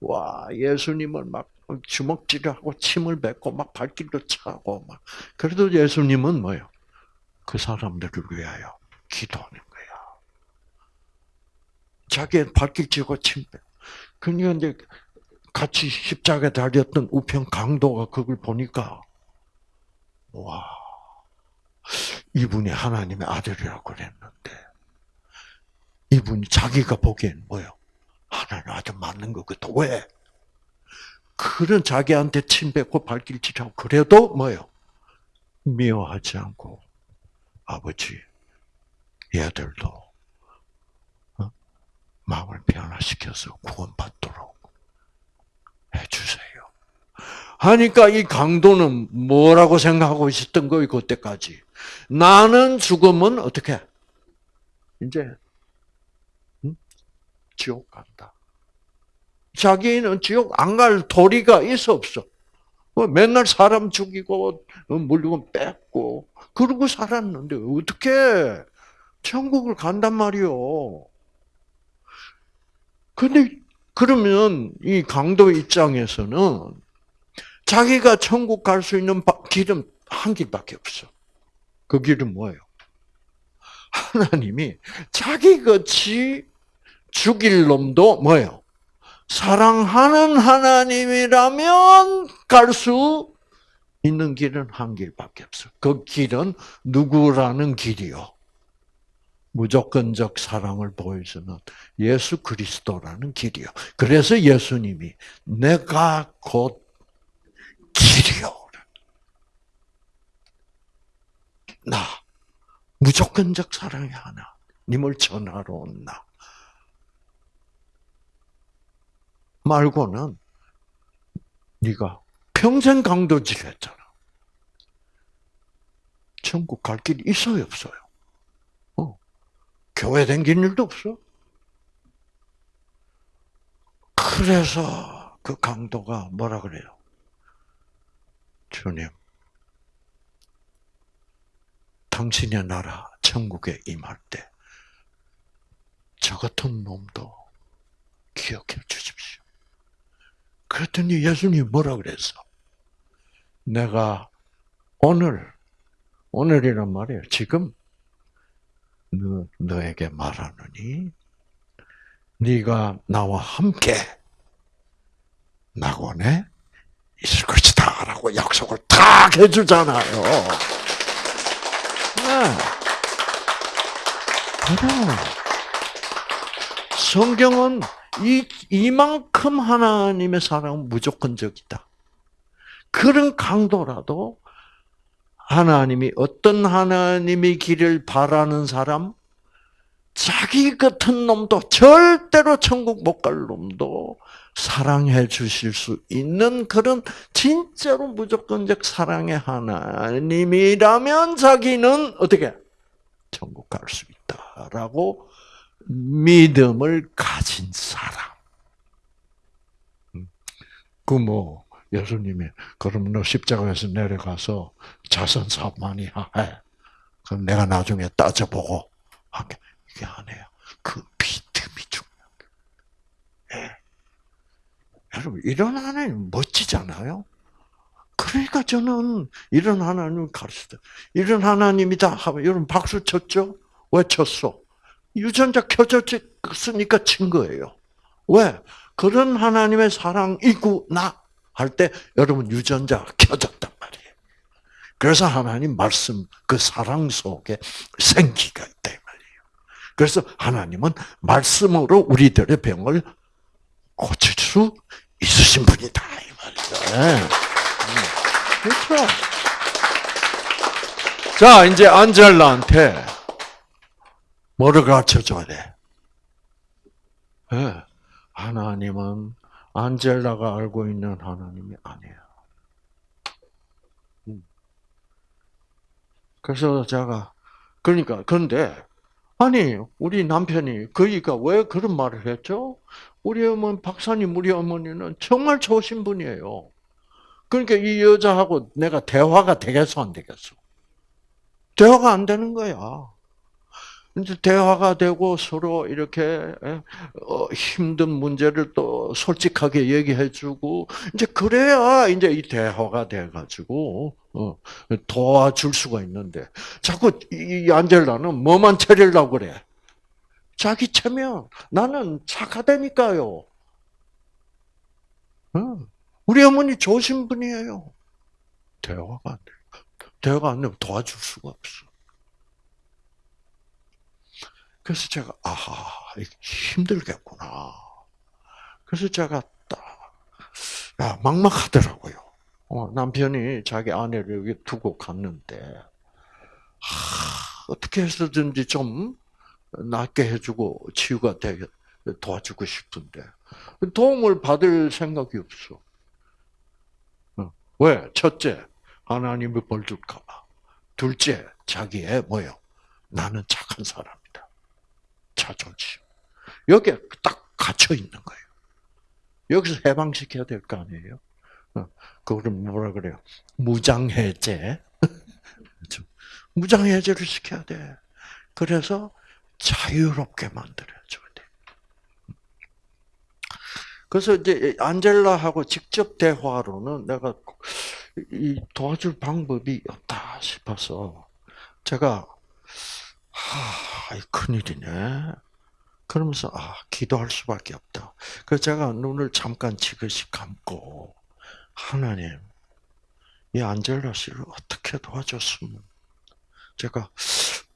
와 예수님을 막 주먹질하고 침을 뱉고 막 발길도 차고 막 그래도 예수님은 뭐요? 그 사람들을 위하여 기도하는. 자기 발길 찌고 침 뱉. 그러니까 이제 같이 십자가에 달렸던 우편 강도가 그걸 보니까 와 이분이 하나님의 아들이라고 그랬는데 이분이 자기가 보기엔 뭐요? 하나님 아주 맞는 것 같아. 왜? 그런 자기한테 침 뱉고 발길질하고 그래도 뭐요? 미워하지 않고 아버지 얘들도 어? 마음을 변화시켜서 구원받도록 해주세요. 하니까 이 강도는 뭐라고 생각하고 있었던 거예요, 그때까지. 나는 죽으면 어떻게? 이제, 응? 지옥 간다. 자기는 지옥 안 갈 도리가 있어 없어. 뭐 맨날 사람 죽이고 어, 물건 뺏고 그러고 살았는데 어떻게 천국을 간단 말이요. 근데 그러면 이 강도 입장에서는 자기가 천국 갈 수 있는 길은 한 길밖에 없어. 그 길은 뭐예요? 하나님이 자기 같이 죽일 놈도 뭐예요? 사랑하는 하나님이라면 갈 수 있는 길은 한 길밖에 없어. 그 길은 누구라는 길이요? 무조건적 사랑을 보여주는 예수 그리스도라는 길이요. 그래서 예수님이 내가 곧 길이요. 나 무조건적 사랑이 하나. 님을 전하러 온 나. 말고는 네가 평생 강도질 했잖아. 천국 갈 길이 있어요, 없어요? 어. 교회 댕긴 일도 없어. 그래서 그 강도가 뭐라 그래요? 주님, 당신의 나라 천국에 임할 때 저 같은 놈도 기억해 주십시오. 그랬더니 예수님 뭐라 그랬어? 내가 오늘 오늘이란 말이에요. 지금 너, 너에게 말하느니 네가 나와 함께 낙원에 있을 것이다 라고 약속을 딱 해주잖아요. 네. 성경은 이, 이만큼 하나님의 사랑은 무조건적이다. 그런 강도라도 하나님이 어떤 하나님의 길을 바라는 사람, 자기 같은 놈도 절대로 천국 못 갈 놈도 사랑해 주실 수 있는 그런 진짜로 무조건적 사랑의 하나님이라면 자기는 어떻게 천국 갈 수 있다라고 믿음을 가진 사람. 음. 그뭐 예수님이 그럼 너 십자가에서 내려가서 자선 사업 많이 해. 그럼 내가 나중에 따져보고 할게. 이게 아니에요. 그 믿음이 거예요. 예. 여러분 이런 하나님 멋지잖아요. 그러니까 저는 이런 하나님을 가르쳤다. 이런 하나님이다 하면 여러분 박수 쳤죠? 왜 쳤어? 유전자 켜졌으니까 친 거예요. 왜? 그런 하나님의 사랑이구나 할 때 여러분 유전자 켜졌단 말이에요. 그래서 하나님 말씀 그 사랑 속에 생기가 있다 말이에요. 그래서 하나님은 말씀으로 우리들의 병을 고칠 수 있으신 분이다 이 말이죠. 네. 그렇죠. 자 이제 안젤라한테 뭐를 가르쳐 줘야 돼? 네. 하나님은 안젤라가 알고 있는 하나님이 아니에요. 음. 그래서 제가 그러니까 그런데 아니 우리 남편이 그이가 왜 그런 말을 했죠? 우리 어머니 박사님 우리 어머니는 정말 좋으신 분이에요. 그러니까 이 여자하고 내가 대화가 되겠어 안 되겠어? 대화가 안 되는 거야. 이제 대화가 되고 서로 이렇게 어, 힘든 문제를 또 솔직하게 얘기해주고 이제 그래야 이제 이 대화가 돼가지고 어, 도와줄 수가 있는데 자꾸 이 안젤라는 뭐만 차리려고 그래? 자기 체면 나는 착하다니까요. 우리 어머니 좋으신 분이에요. 대화가 안 돼. 대화가 안 되면 도와줄 수가 없어. 그래서 제가 아하 힘들겠구나. 그래서 제가 딱 야, 막막하더라고요. 어, 남편이 자기 아내를 여기 두고 갔는데 하, 어떻게 해서든지 좀 낫게 해주고 치유가 되게 도와주고 싶은데 도움을 받을 생각이 없어. 어, 왜? 첫째, 하나님이 벌 줄까봐. 둘째, 자기의 뭐요? 나는 착한 사람. 자존심. 여기에 딱 갇혀 있는 거예요. 여기서 해방시켜야 될 거 아니에요? 어, 그거를 뭐라 그래요? 무장해제. 무장해제를 시켜야 돼. 그래서 자유롭게 만들어줘야 돼. 그래서 이제 안젤라하고 직접 대화로는 내가 이 도와줄 방법이 없다 싶어서 제가 하, 큰일이네. 그러면서 아 기도할 수밖에 없다. 그래서 제가 눈을 잠깐 지그시 감고 하나님 이 안젤라 씨를 어떻게 도와줬으면 제가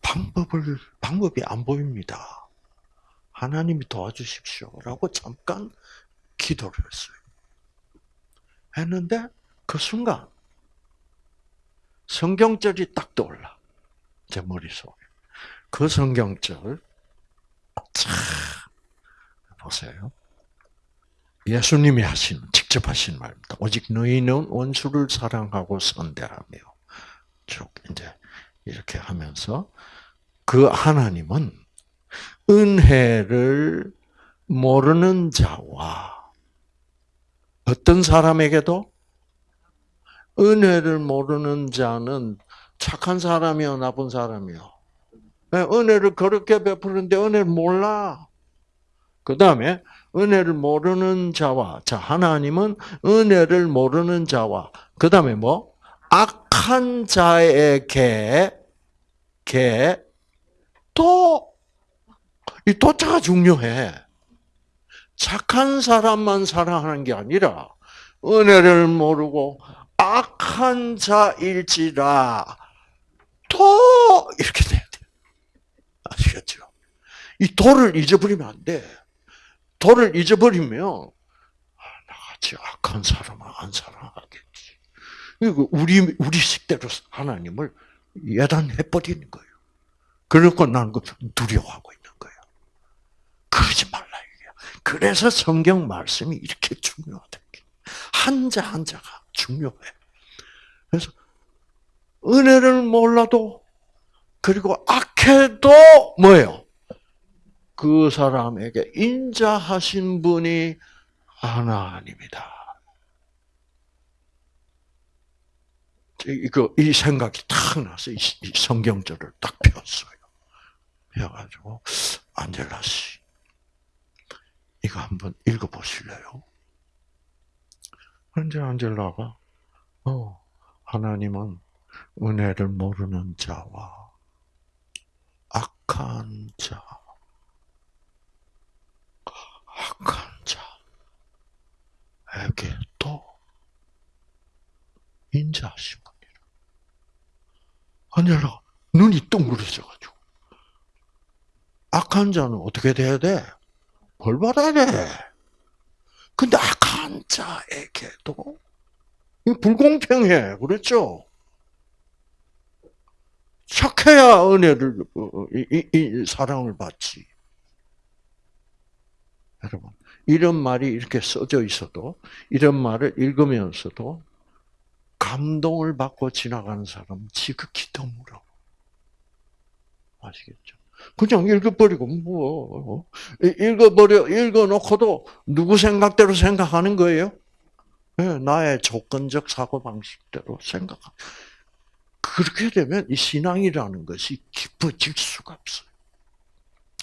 방법을 방법이 안 보입니다. 하나님이 도와주십시오 라고 잠깐 기도를 했어요. 했는데 그 순간 성경절이 딱 떠올라 제 머릿속에 그 성경절 참 보세요. 예수님이 하신 직접 하신 말입니다. 오직 너희는 원수를 사랑하고 선대하며 쭉 이제 이렇게 하면서 그 하나님은 은혜를 모르는 자와 어떤 사람에게도 은혜를 모르는 자는 착한 사람이요, 나쁜 사람이요. 네, 은혜를 그렇게 베푸는데 은혜를 몰라. 그 다음에 은혜를 모르는 자와 자 하나님은 은혜를 모르는 자와 그 다음에 뭐 악한 자에게 또이 도자가 중요해. 착한 사람만 사랑하는 게 아니라 은혜를 모르고 악한 자일지라 또 이렇게 돼. 아시겠죠? 이 도를 잊어버리면 안 돼. 도를 잊어버리면 아, 나같이 악한 사람은 안 사랑하겠지. 이거 우리 우리 식대로 하나님을 예단해 버리는 거예요. 그러고 나는 그 두려워하고 있는 거예요. 그러지 말라 이게. 그래서 성경 말씀이 이렇게 중요하다. 한자 한자가 중요해. 그래서 은혜를 몰라도 그리고 악해도 뭐예요? 그 사람에게 인자하신 분이 하나님이다. 이거 이 생각이 탁 나서 이 성경절을 딱 폈어요. 펴가지고 안젤라 씨 이거 한번 읽어보실래요? 현재 안젤라가 어 하나님은 은혜를 모르는 자와 악한 자 악한 자에게도 인자하신 분이라. 아니라 눈이 둥그러져가지고 악한 자는 어떻게 돼야 돼? 벌 받아야 돼. 근데 악한 자에게도 불공평해, 그렇죠? 착해야 은혜를 이, 이, 이 사랑을 받지. 여러분, 이런 말이 이렇게 써져 있어도, 이런 말을 읽으면서도, 감동을 받고 지나가는 사람은 지극히 드물어. 아시겠죠? 그냥 읽어버리고, 뭐, 읽어버려, 읽어놓고도 누구 생각대로 생각하는 거예요? 네, 나의 조건적 사고 방식대로 생각하 그렇게 되면 이 신앙이라는 것이 깊어질 수가 없어요.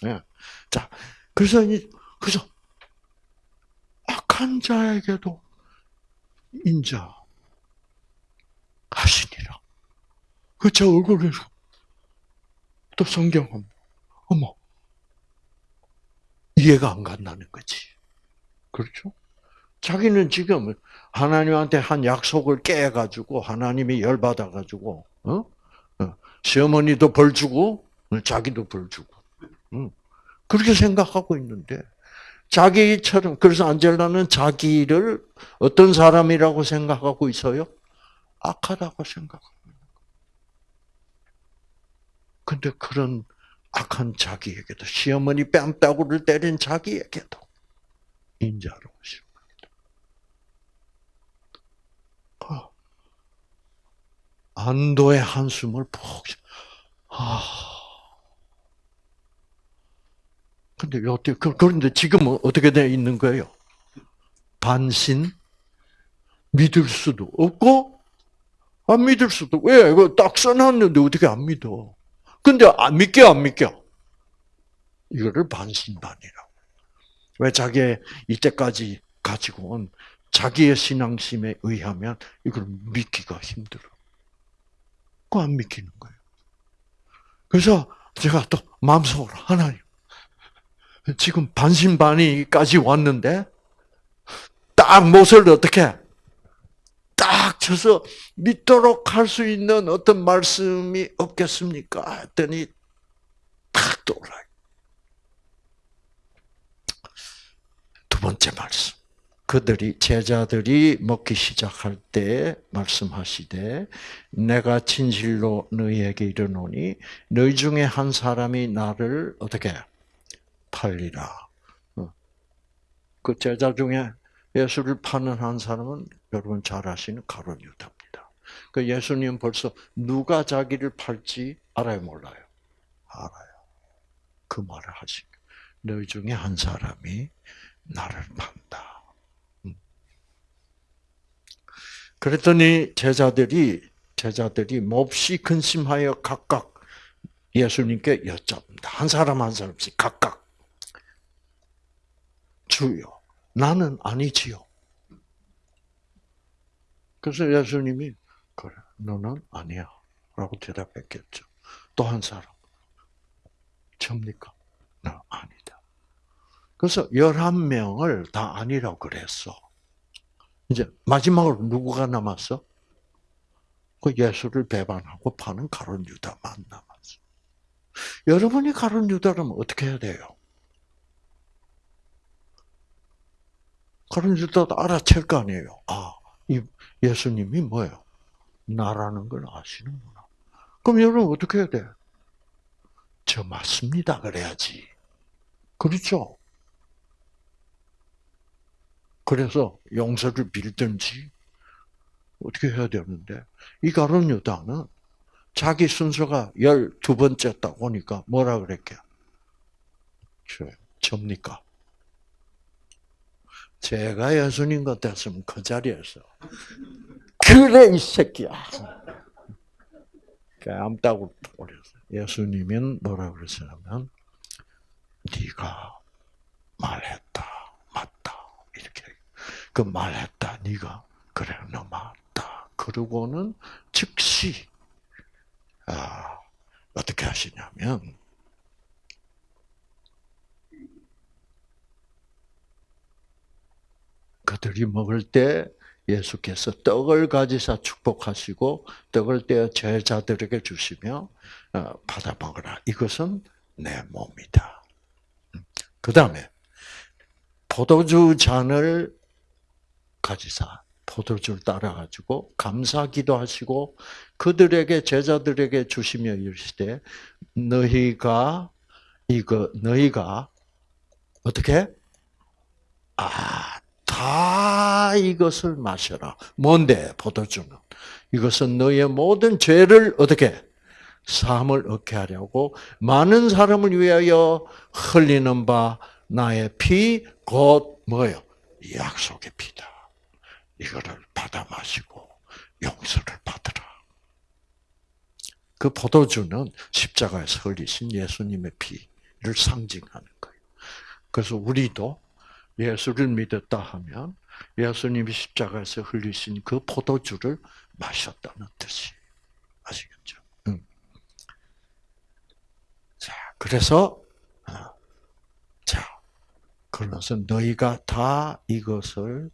네. 자, 그래서, 그래서 악한 자에게도 인자 하시니라. 그저 얼굴을 또 성경은 어머 이해가 안 간다는 거지. 그렇죠? 자기는 지금 하나님한테 한 약속을 깨가지고 하나님이 열받아가지고 어? 어. 시어머니도 벌 주고 자기도 벌 주고 응. 그렇게 생각하고 있는데 자기처럼 그래서 안젤라는 자기를 어떤 사람이라고 생각하고 있어요? 악하다고 거예요. 근데 그런 악한 자기에게도 시어머니 뺨따구를 때린 자기에게도 인자로우신 겁니다. 어. 안도의 한숨을 푹 아. 근데 어떻게 그, 그런데 지금은 어떻게 되어 있는 거예요? 반신 믿을 수도 없고 안 믿을 수도 왜? 이거 딱 써놨는데 어떻게 안 믿어? 근데 안 믿겨 안 믿겨? 이거를 반신반이라고. 왜 자기 이때까지 가지고 온 자기의 신앙심에 의하면 이걸 믿기가 힘들어. 그안 믿기는 거예요. 그래서 제가 또 마음속으로 하나님 지금 반신반의까지 왔는데 딱 못을 어떻게 딱 쳐서 믿도록 할 수 있는 어떤 말씀이 없겠습니까? 했더니 탁 떠올라요. 두 번째 말씀. 그들이 제자들이 먹기 시작할 때 말씀하시되 내가 진실로 너희에게 이르노니 너희 중에 한 사람이 나를 어떻게 팔리라. 어. 그 제자 중에 예수를 파는 한 사람은 여러분 잘 아시는 가론 유다입니다. 그 예수님 벌써 누가 자기를 팔지 알아요, 몰라요? 알아요. 그 말을 하신 너희 중에 한 사람이 나를 판다. 그랬더니 제자들이 제자들이 몹시 근심하여 각각 예수님께 여쭙니다. 한 사람 한 사람씩 각각 주요 나는 아니지요. 그래서 예수님이 그래 너는 아니야 라고 대답했겠죠. 또 한 사람 접니까? 나 아니다. 그래서 11명을 다 아니라고 그랬어. 이제 마지막으로 누구가 남았어? 그 예수를 배반하고 파는 가론 유다만 남았어. 여러분이 가론 유다라면 어떻게 해야 돼요? 가론 유다도 알아챌 거 아니에요. 아, 이 예수님이 뭐예요? 나라는 걸 아시는구나. 그럼 여러분 어떻게 해야 돼? 저 맞습니다. 그래야지. 그렇죠? 그래서 용서를 빌든지 어떻게 해야 되는데 이 가론 유다는 자기 순서가 열두 번째 딱 오니까 뭐라 그랬게? 저, 접니까? 제가 예수님 같았으면 그 자리에서 그래 이 새끼야. 깜다고 버렸어요. 예수님은 뭐라 그러시냐면 네가 이렇게 그 말했다. 네가 그래 너 맞다. 그러고는 즉시 아, 어떻게 하시냐면 그들이 먹을 때 예수께서 떡을 가지사 축복하시고 떡을 떼어 제자들에게 주시며 어, 받아 먹으라. 이것은 내 몸이다. 그 다음에 포도주 잔을 가지사. 포도주를 따라 가지고 감사기도 하시고 그들에게 제자들에게 주시며 이르시되 너희가 이거 너희가 어떻게? 아, 다 이것을 마셔라. 뭔데? 포도주는 이것은 너희의 모든 죄를 어떻게? 사함을 얻게 하려고 많은 사람을 위하여 흘리는 바 나의 피 곧 뭐요? 약속의 피다. 이거를 받아 마시고 용서를 받으라. 그 포도주는 십자가에서 흘리신 예수님의 피를 상징하는 거예요. 그래서 우리도 예수를 믿었다 하면 예수님이 십자가에서 흘리신 그 포도주를 마셨다는 뜻이 아시겠죠? 응. 자, 그래서 어, 자, 그러면서 너희가 다 이것을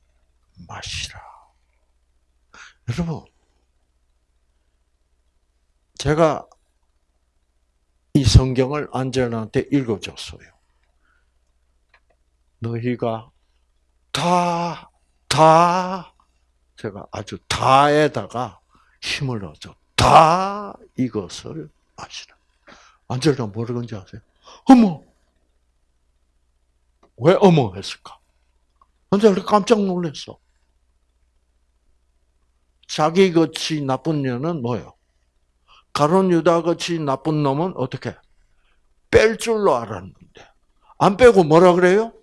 마시라. 여러분, 제가 이 성경을 안젤한테 읽어줬어요. 너희가 다, 다, 제가 아주 다에다가 힘을 얻어. 다 이것을 마시라. 안젤라 뭐라 그런지 아세요? 어머! 왜 어머 했을까? 안젤라 깜짝 놀랐어. 자기 같이 나쁜 년은 뭐요? 가론 유다 같이 나쁜 놈은 어떻게? 뺄 줄로 알았는데. 안 빼고 뭐라 그래요?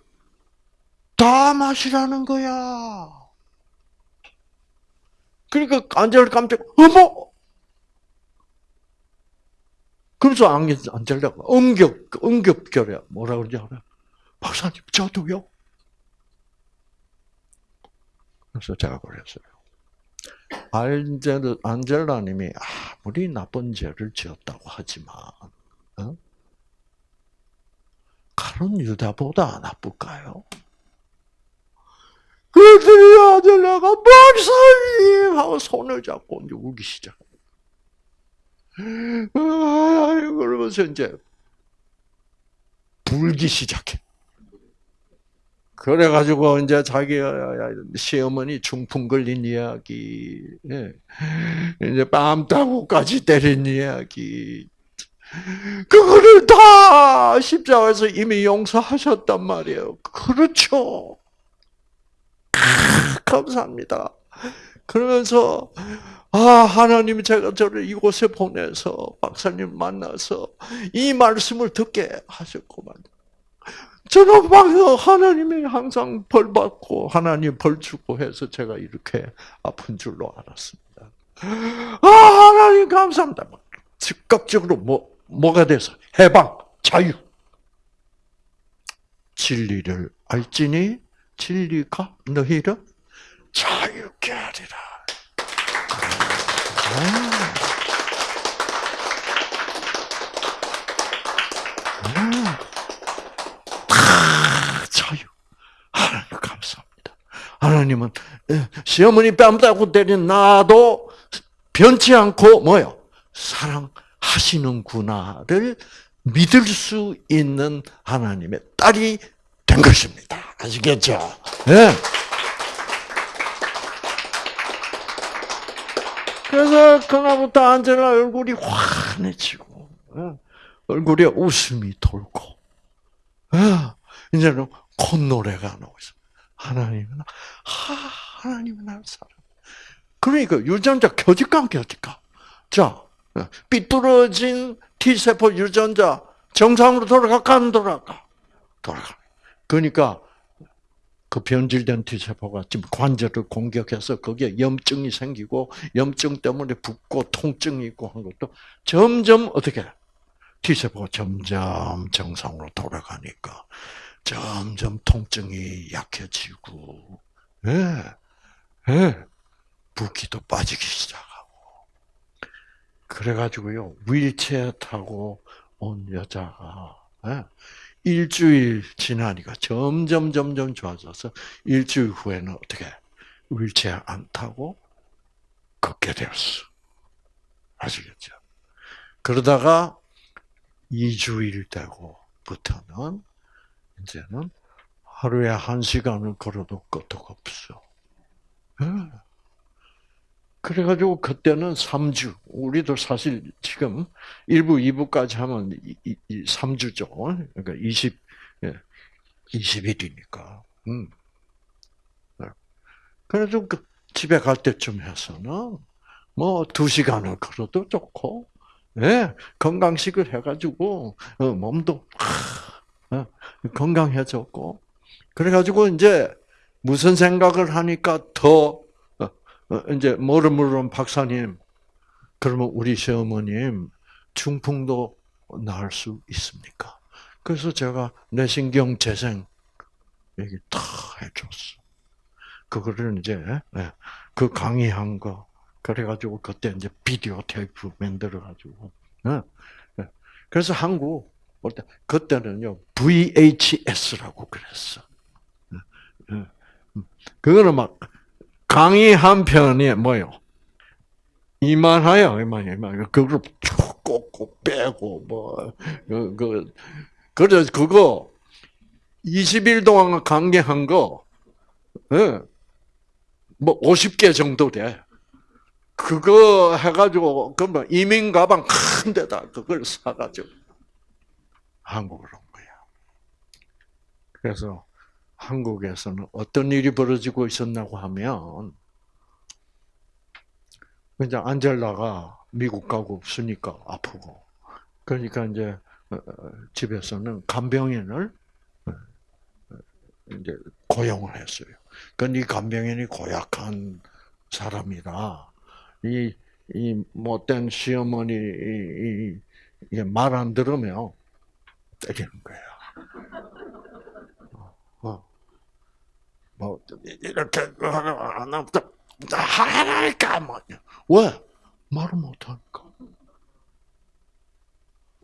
다 마시라는 거야. 그러니까 안젤 깜짝, 어머! 그래서 안젤라가 응격, 응격결에 뭐라 그러지 알아요? 박사님, 저도요? 그래서 제가 그랬어요. 안젤, 안젤라님이 아무리 나쁜 죄를 지었다고 하지만, 어? 가론 유다보다 나쁠까요? 그들이 안젤라가 박사님 하고 손을 잡고 울기 시작. 아, 그러면서 이제 울기 시작해. 그래가지고 이제 자기 시어머니 중풍 걸린 이야기, 예. 이제 뺨 따고까지 때린 이야기, 그거를 다 십자가에서 이미 용서하셨단 말이에요. 그렇죠. 감사합니다. 그러면서 아 하나님 제가 저를 이곳에 보내서 박사님 만나서 이 말씀을 듣게 하셨구만. 저는 막 하나님이 항상 벌 받고 하나님 벌 주고 해서 제가 이렇게 아픈 줄로 알았습니다. 아 하나님 감사합니다. 즉각적으로 뭐 뭐가 돼서 해방 자유 진리를 알지니 진리가 너희를 자유케 하리라. 자유. 하나님 감사합니다. 하나님은 예, 시어머니 뺨 따고 때린 나도 변치 않고 뭐요? 사랑하시는구나를 믿을 수 있는 하나님의 딸이 된 것입니다. 아시겠죠? 네. 그래서 그날부터 안젤라 얼굴이 환해지고 예, 얼굴에 웃음이 돌고 예, 이제는 콧노래가 나오고 있어. 하나님은 하, 하나님은 나를 사랑. 그러니까 유전자 켜질까 안 켜질까? 자, 예, 삐뚤어진 T세포 유전자 정상으로 돌아갈까 안 돌아갈까? 돌아가. 그러니까 그 변질된 T세포가 지금 관절을 공격해서 거기에 염증이 생기고 염증 때문에 붓고 통증이 있고 한 것도 점점 어떻게 T세포가 점점 정상으로 돌아가니까 점점 통증이 약해지고 예, 예, 붓기도 빠지기 시작하고 그래가지고요 윌체어 타고 온 여자가 예, 일주일 지나니까 점점 점점 좋아져서 일주일 후에는 어떻게 윌체어 안 타고 걷게 되었어. 아시겠죠? 그러다가 2주일 되고부터는 이제는 하루에 한 시간을 걸어도 끄떡 없어. 예. 그래가지고 그때는 3주. 우리도 사실 지금 1부, 2부까지 하면 3주죠. 그러니까 20, 20일이니까. 예. 음. 네. 그래서 그 집에 갈 때쯤 해서는 뭐 2시간을 걸어도 좋고, 예, 건강식을 해가지고, 어, 몸도, 건강해졌고, 그래가지고 이제 무슨 생각을 하니까 더 어, 이제 뭐를 물으면 박사님, 그러면 우리 시어머님 중풍도 나을 수 있습니까? 그래서 제가 내신경 재생 얘기 다 해줬어. 그거를 이제 예, 그 강의한 거 그래가지고 그때 이제 비디오 테이프 만들어 가지고 예, 예. 그래서 한국 그때는요 VHS라고 그랬어. 음. 그거는 막 강의 한 편이 뭐요? 이만하여, 이만, 이만. 그걸 쭉 꽂고 빼고, 뭐, 그, 그, 그래, 그거, 20일 동안 강의한 거, 예, 뭐, 50개 정도 돼. 그거 해가지고, 그러면 이민 가방 큰 데다 그걸 사가지고, 한국으로 온 거야. 그래서, 한국에서는 어떤 일이 벌어지고 있었나고 하면 이제 안젤라가 미국 가고 없으니까 아프고 그러니까 이제 어, 어, 집에서는 간병인을 어, 이제 고용을 했어요. 그이 간병인이 고약한 사람이라 이, 이 못된 시어머니 말 안 들으면 때리는 거야. 뭐 이렇게 하나부터 하라니까 뭐 왜? 말을 못하니까.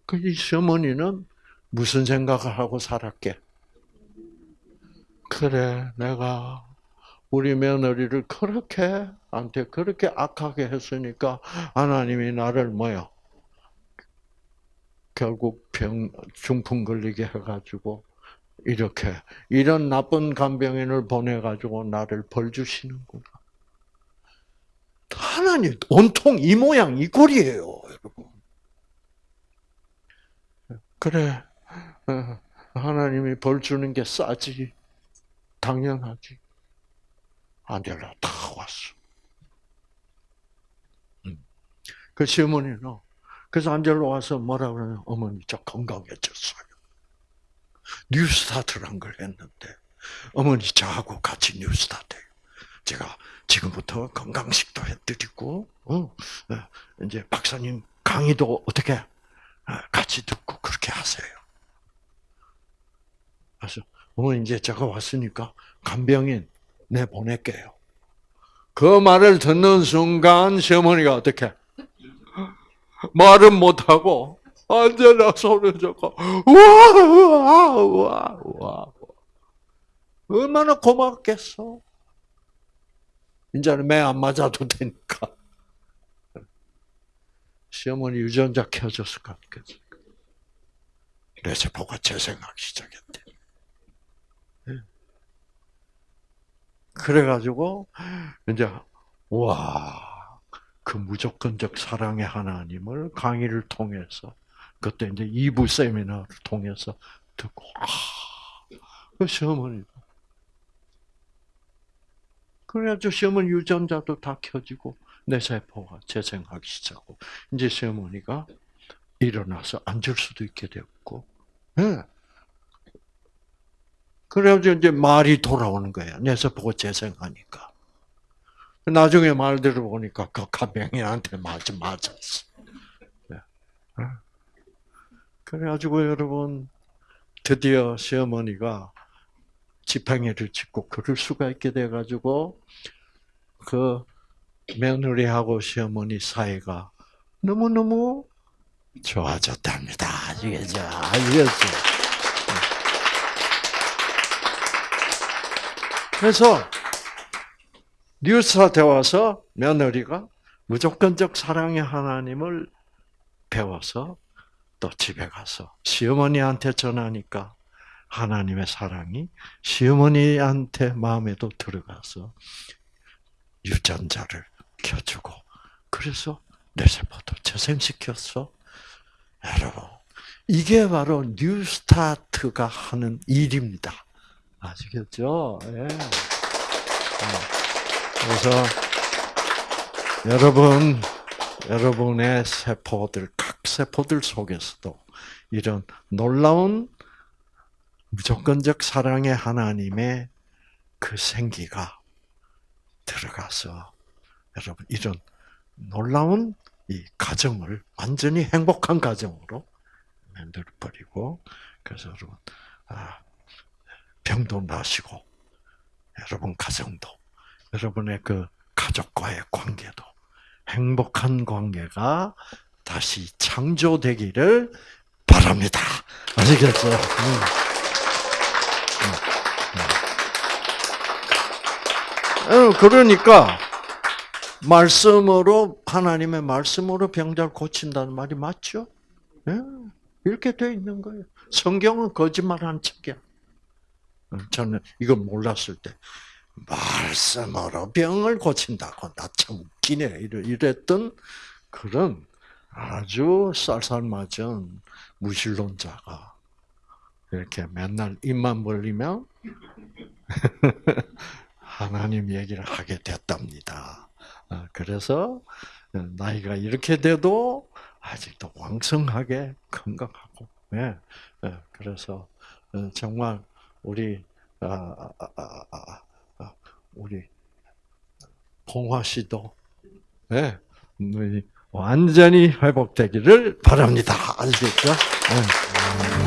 그 이 시어머니는 무슨 생각을 하고 살았게? 그래, 내가 우리 며느리를 그렇게 한테 그렇게 악하게 했으니까 하나님이 나를 뭐요? 결국 병 중풍 걸리게 해가지고 이렇게 이런 나쁜 간병인을 보내가지고 나를 벌 주시는구나. 하나님 온통 이 모양 이 꼴이에요, 여러분. 그래, 어, 하나님이 벌 주는 게 싸지, 당연하지. 안젤라 다 왔어. 음. 그 시어머니는 그래서 안젤라 와서 뭐라 그러냐, 어머니 저 건강해졌어요. new start란 걸 했는데 어머니 저하고 같이 new start. 제가 지금부터 건강식도 해드리고, 어, 어, 이제 박사님 강의도 어떻게 어, 같이 듣고 그렇게 하세요. 그래서 어머니 이제 제가 왔으니까 간병인 내 보낼게요. 그 말을 듣는 순간 시어머니가 어떻게 말은 못하고 언제나 소리 듣고 와와와와 얼마나 고맙겠어. 이제는 매 안 맞아도 되니까. 시어머니 유전자 켜줬을 것 같겠어. 뇌세포가 재생하기 시작했대. 예. 그래가지고 이제 와, 그 무조건적 사랑의 하나님을 강의를 통해서 그때 이제 2부 세미나를 통해서 듣고 아, 그 시어머니 그래가지고 시어머니 유전자도 다 켜지고 내 세포가 재생하기 시작하고 이제 시어머니가 일어나서 앉을 수도 있게 되었고, 네. 그래가지고 이제 말이 돌아오는 거야. 내 세포가 재생하니까. 나중에 말 들어보니까 그 가병이한테 맞아 맞았어. 네. 그래가지고 여러분 드디어 시어머니가 지팡이를 짚고 걸을 수가 있게 돼가지고 그 며느리하고 시어머니 사이가 너무 너무 좋아졌답니다. 아시겠죠? 아시겠죠? 그래서 뉴스한테 와서 며느리가 무조건적 사랑의 하나님을 배워서 또 집에 가서 시어머니한테 전하니까 하나님의 사랑이 시어머니한테 마음에도 들어가서 유전자를 켜주고 그래서 내 세포도 재생시켰어. 여러분, 이게 바로 뉴스타트가 하는 일입니다. 아시겠죠? 예. 그래서 여러분, 여러분의 세포들, 각 세포들 속에서도 이런 놀라운 무조건적 사랑의 하나님의 그 생기가 들어가서 여러분 이런 놀라운 이 가정을 완전히 행복한 가정으로 만들어 버리고 그래서 여러분 아, 병도 나시고 여러분 가정도 여러분의 그 가족과의 관계도 행복한 관계가 다시 창조되기를 바랍니다. 아시겠죠? 음. 어, 그러니까 말씀으로 하나님의 말씀으로 병자를 고친다는 말이 맞죠? 네, 이렇게 돼 있는 거예요. 성경은 거짓말한 척이야. 어, 저는 이걸 몰랐을 때 말씀으로 병을 고친다고 나 참 웃기네 이랬던 그런 아주 쌀쌀맞은 무신론자가 이렇게 맨날 입만 벌리면 하나님 얘기를 하게 됐답니다. 어, 그래서 어, 나이가 이렇게 돼도 아직도 왕성하게 건강하고, 예, 예, 그래서 어, 정말 우리 아, 아, 아, 우리 봉화 씨도 예, 완전히 회복되기를 바랍니다. 아시겠죠? 예.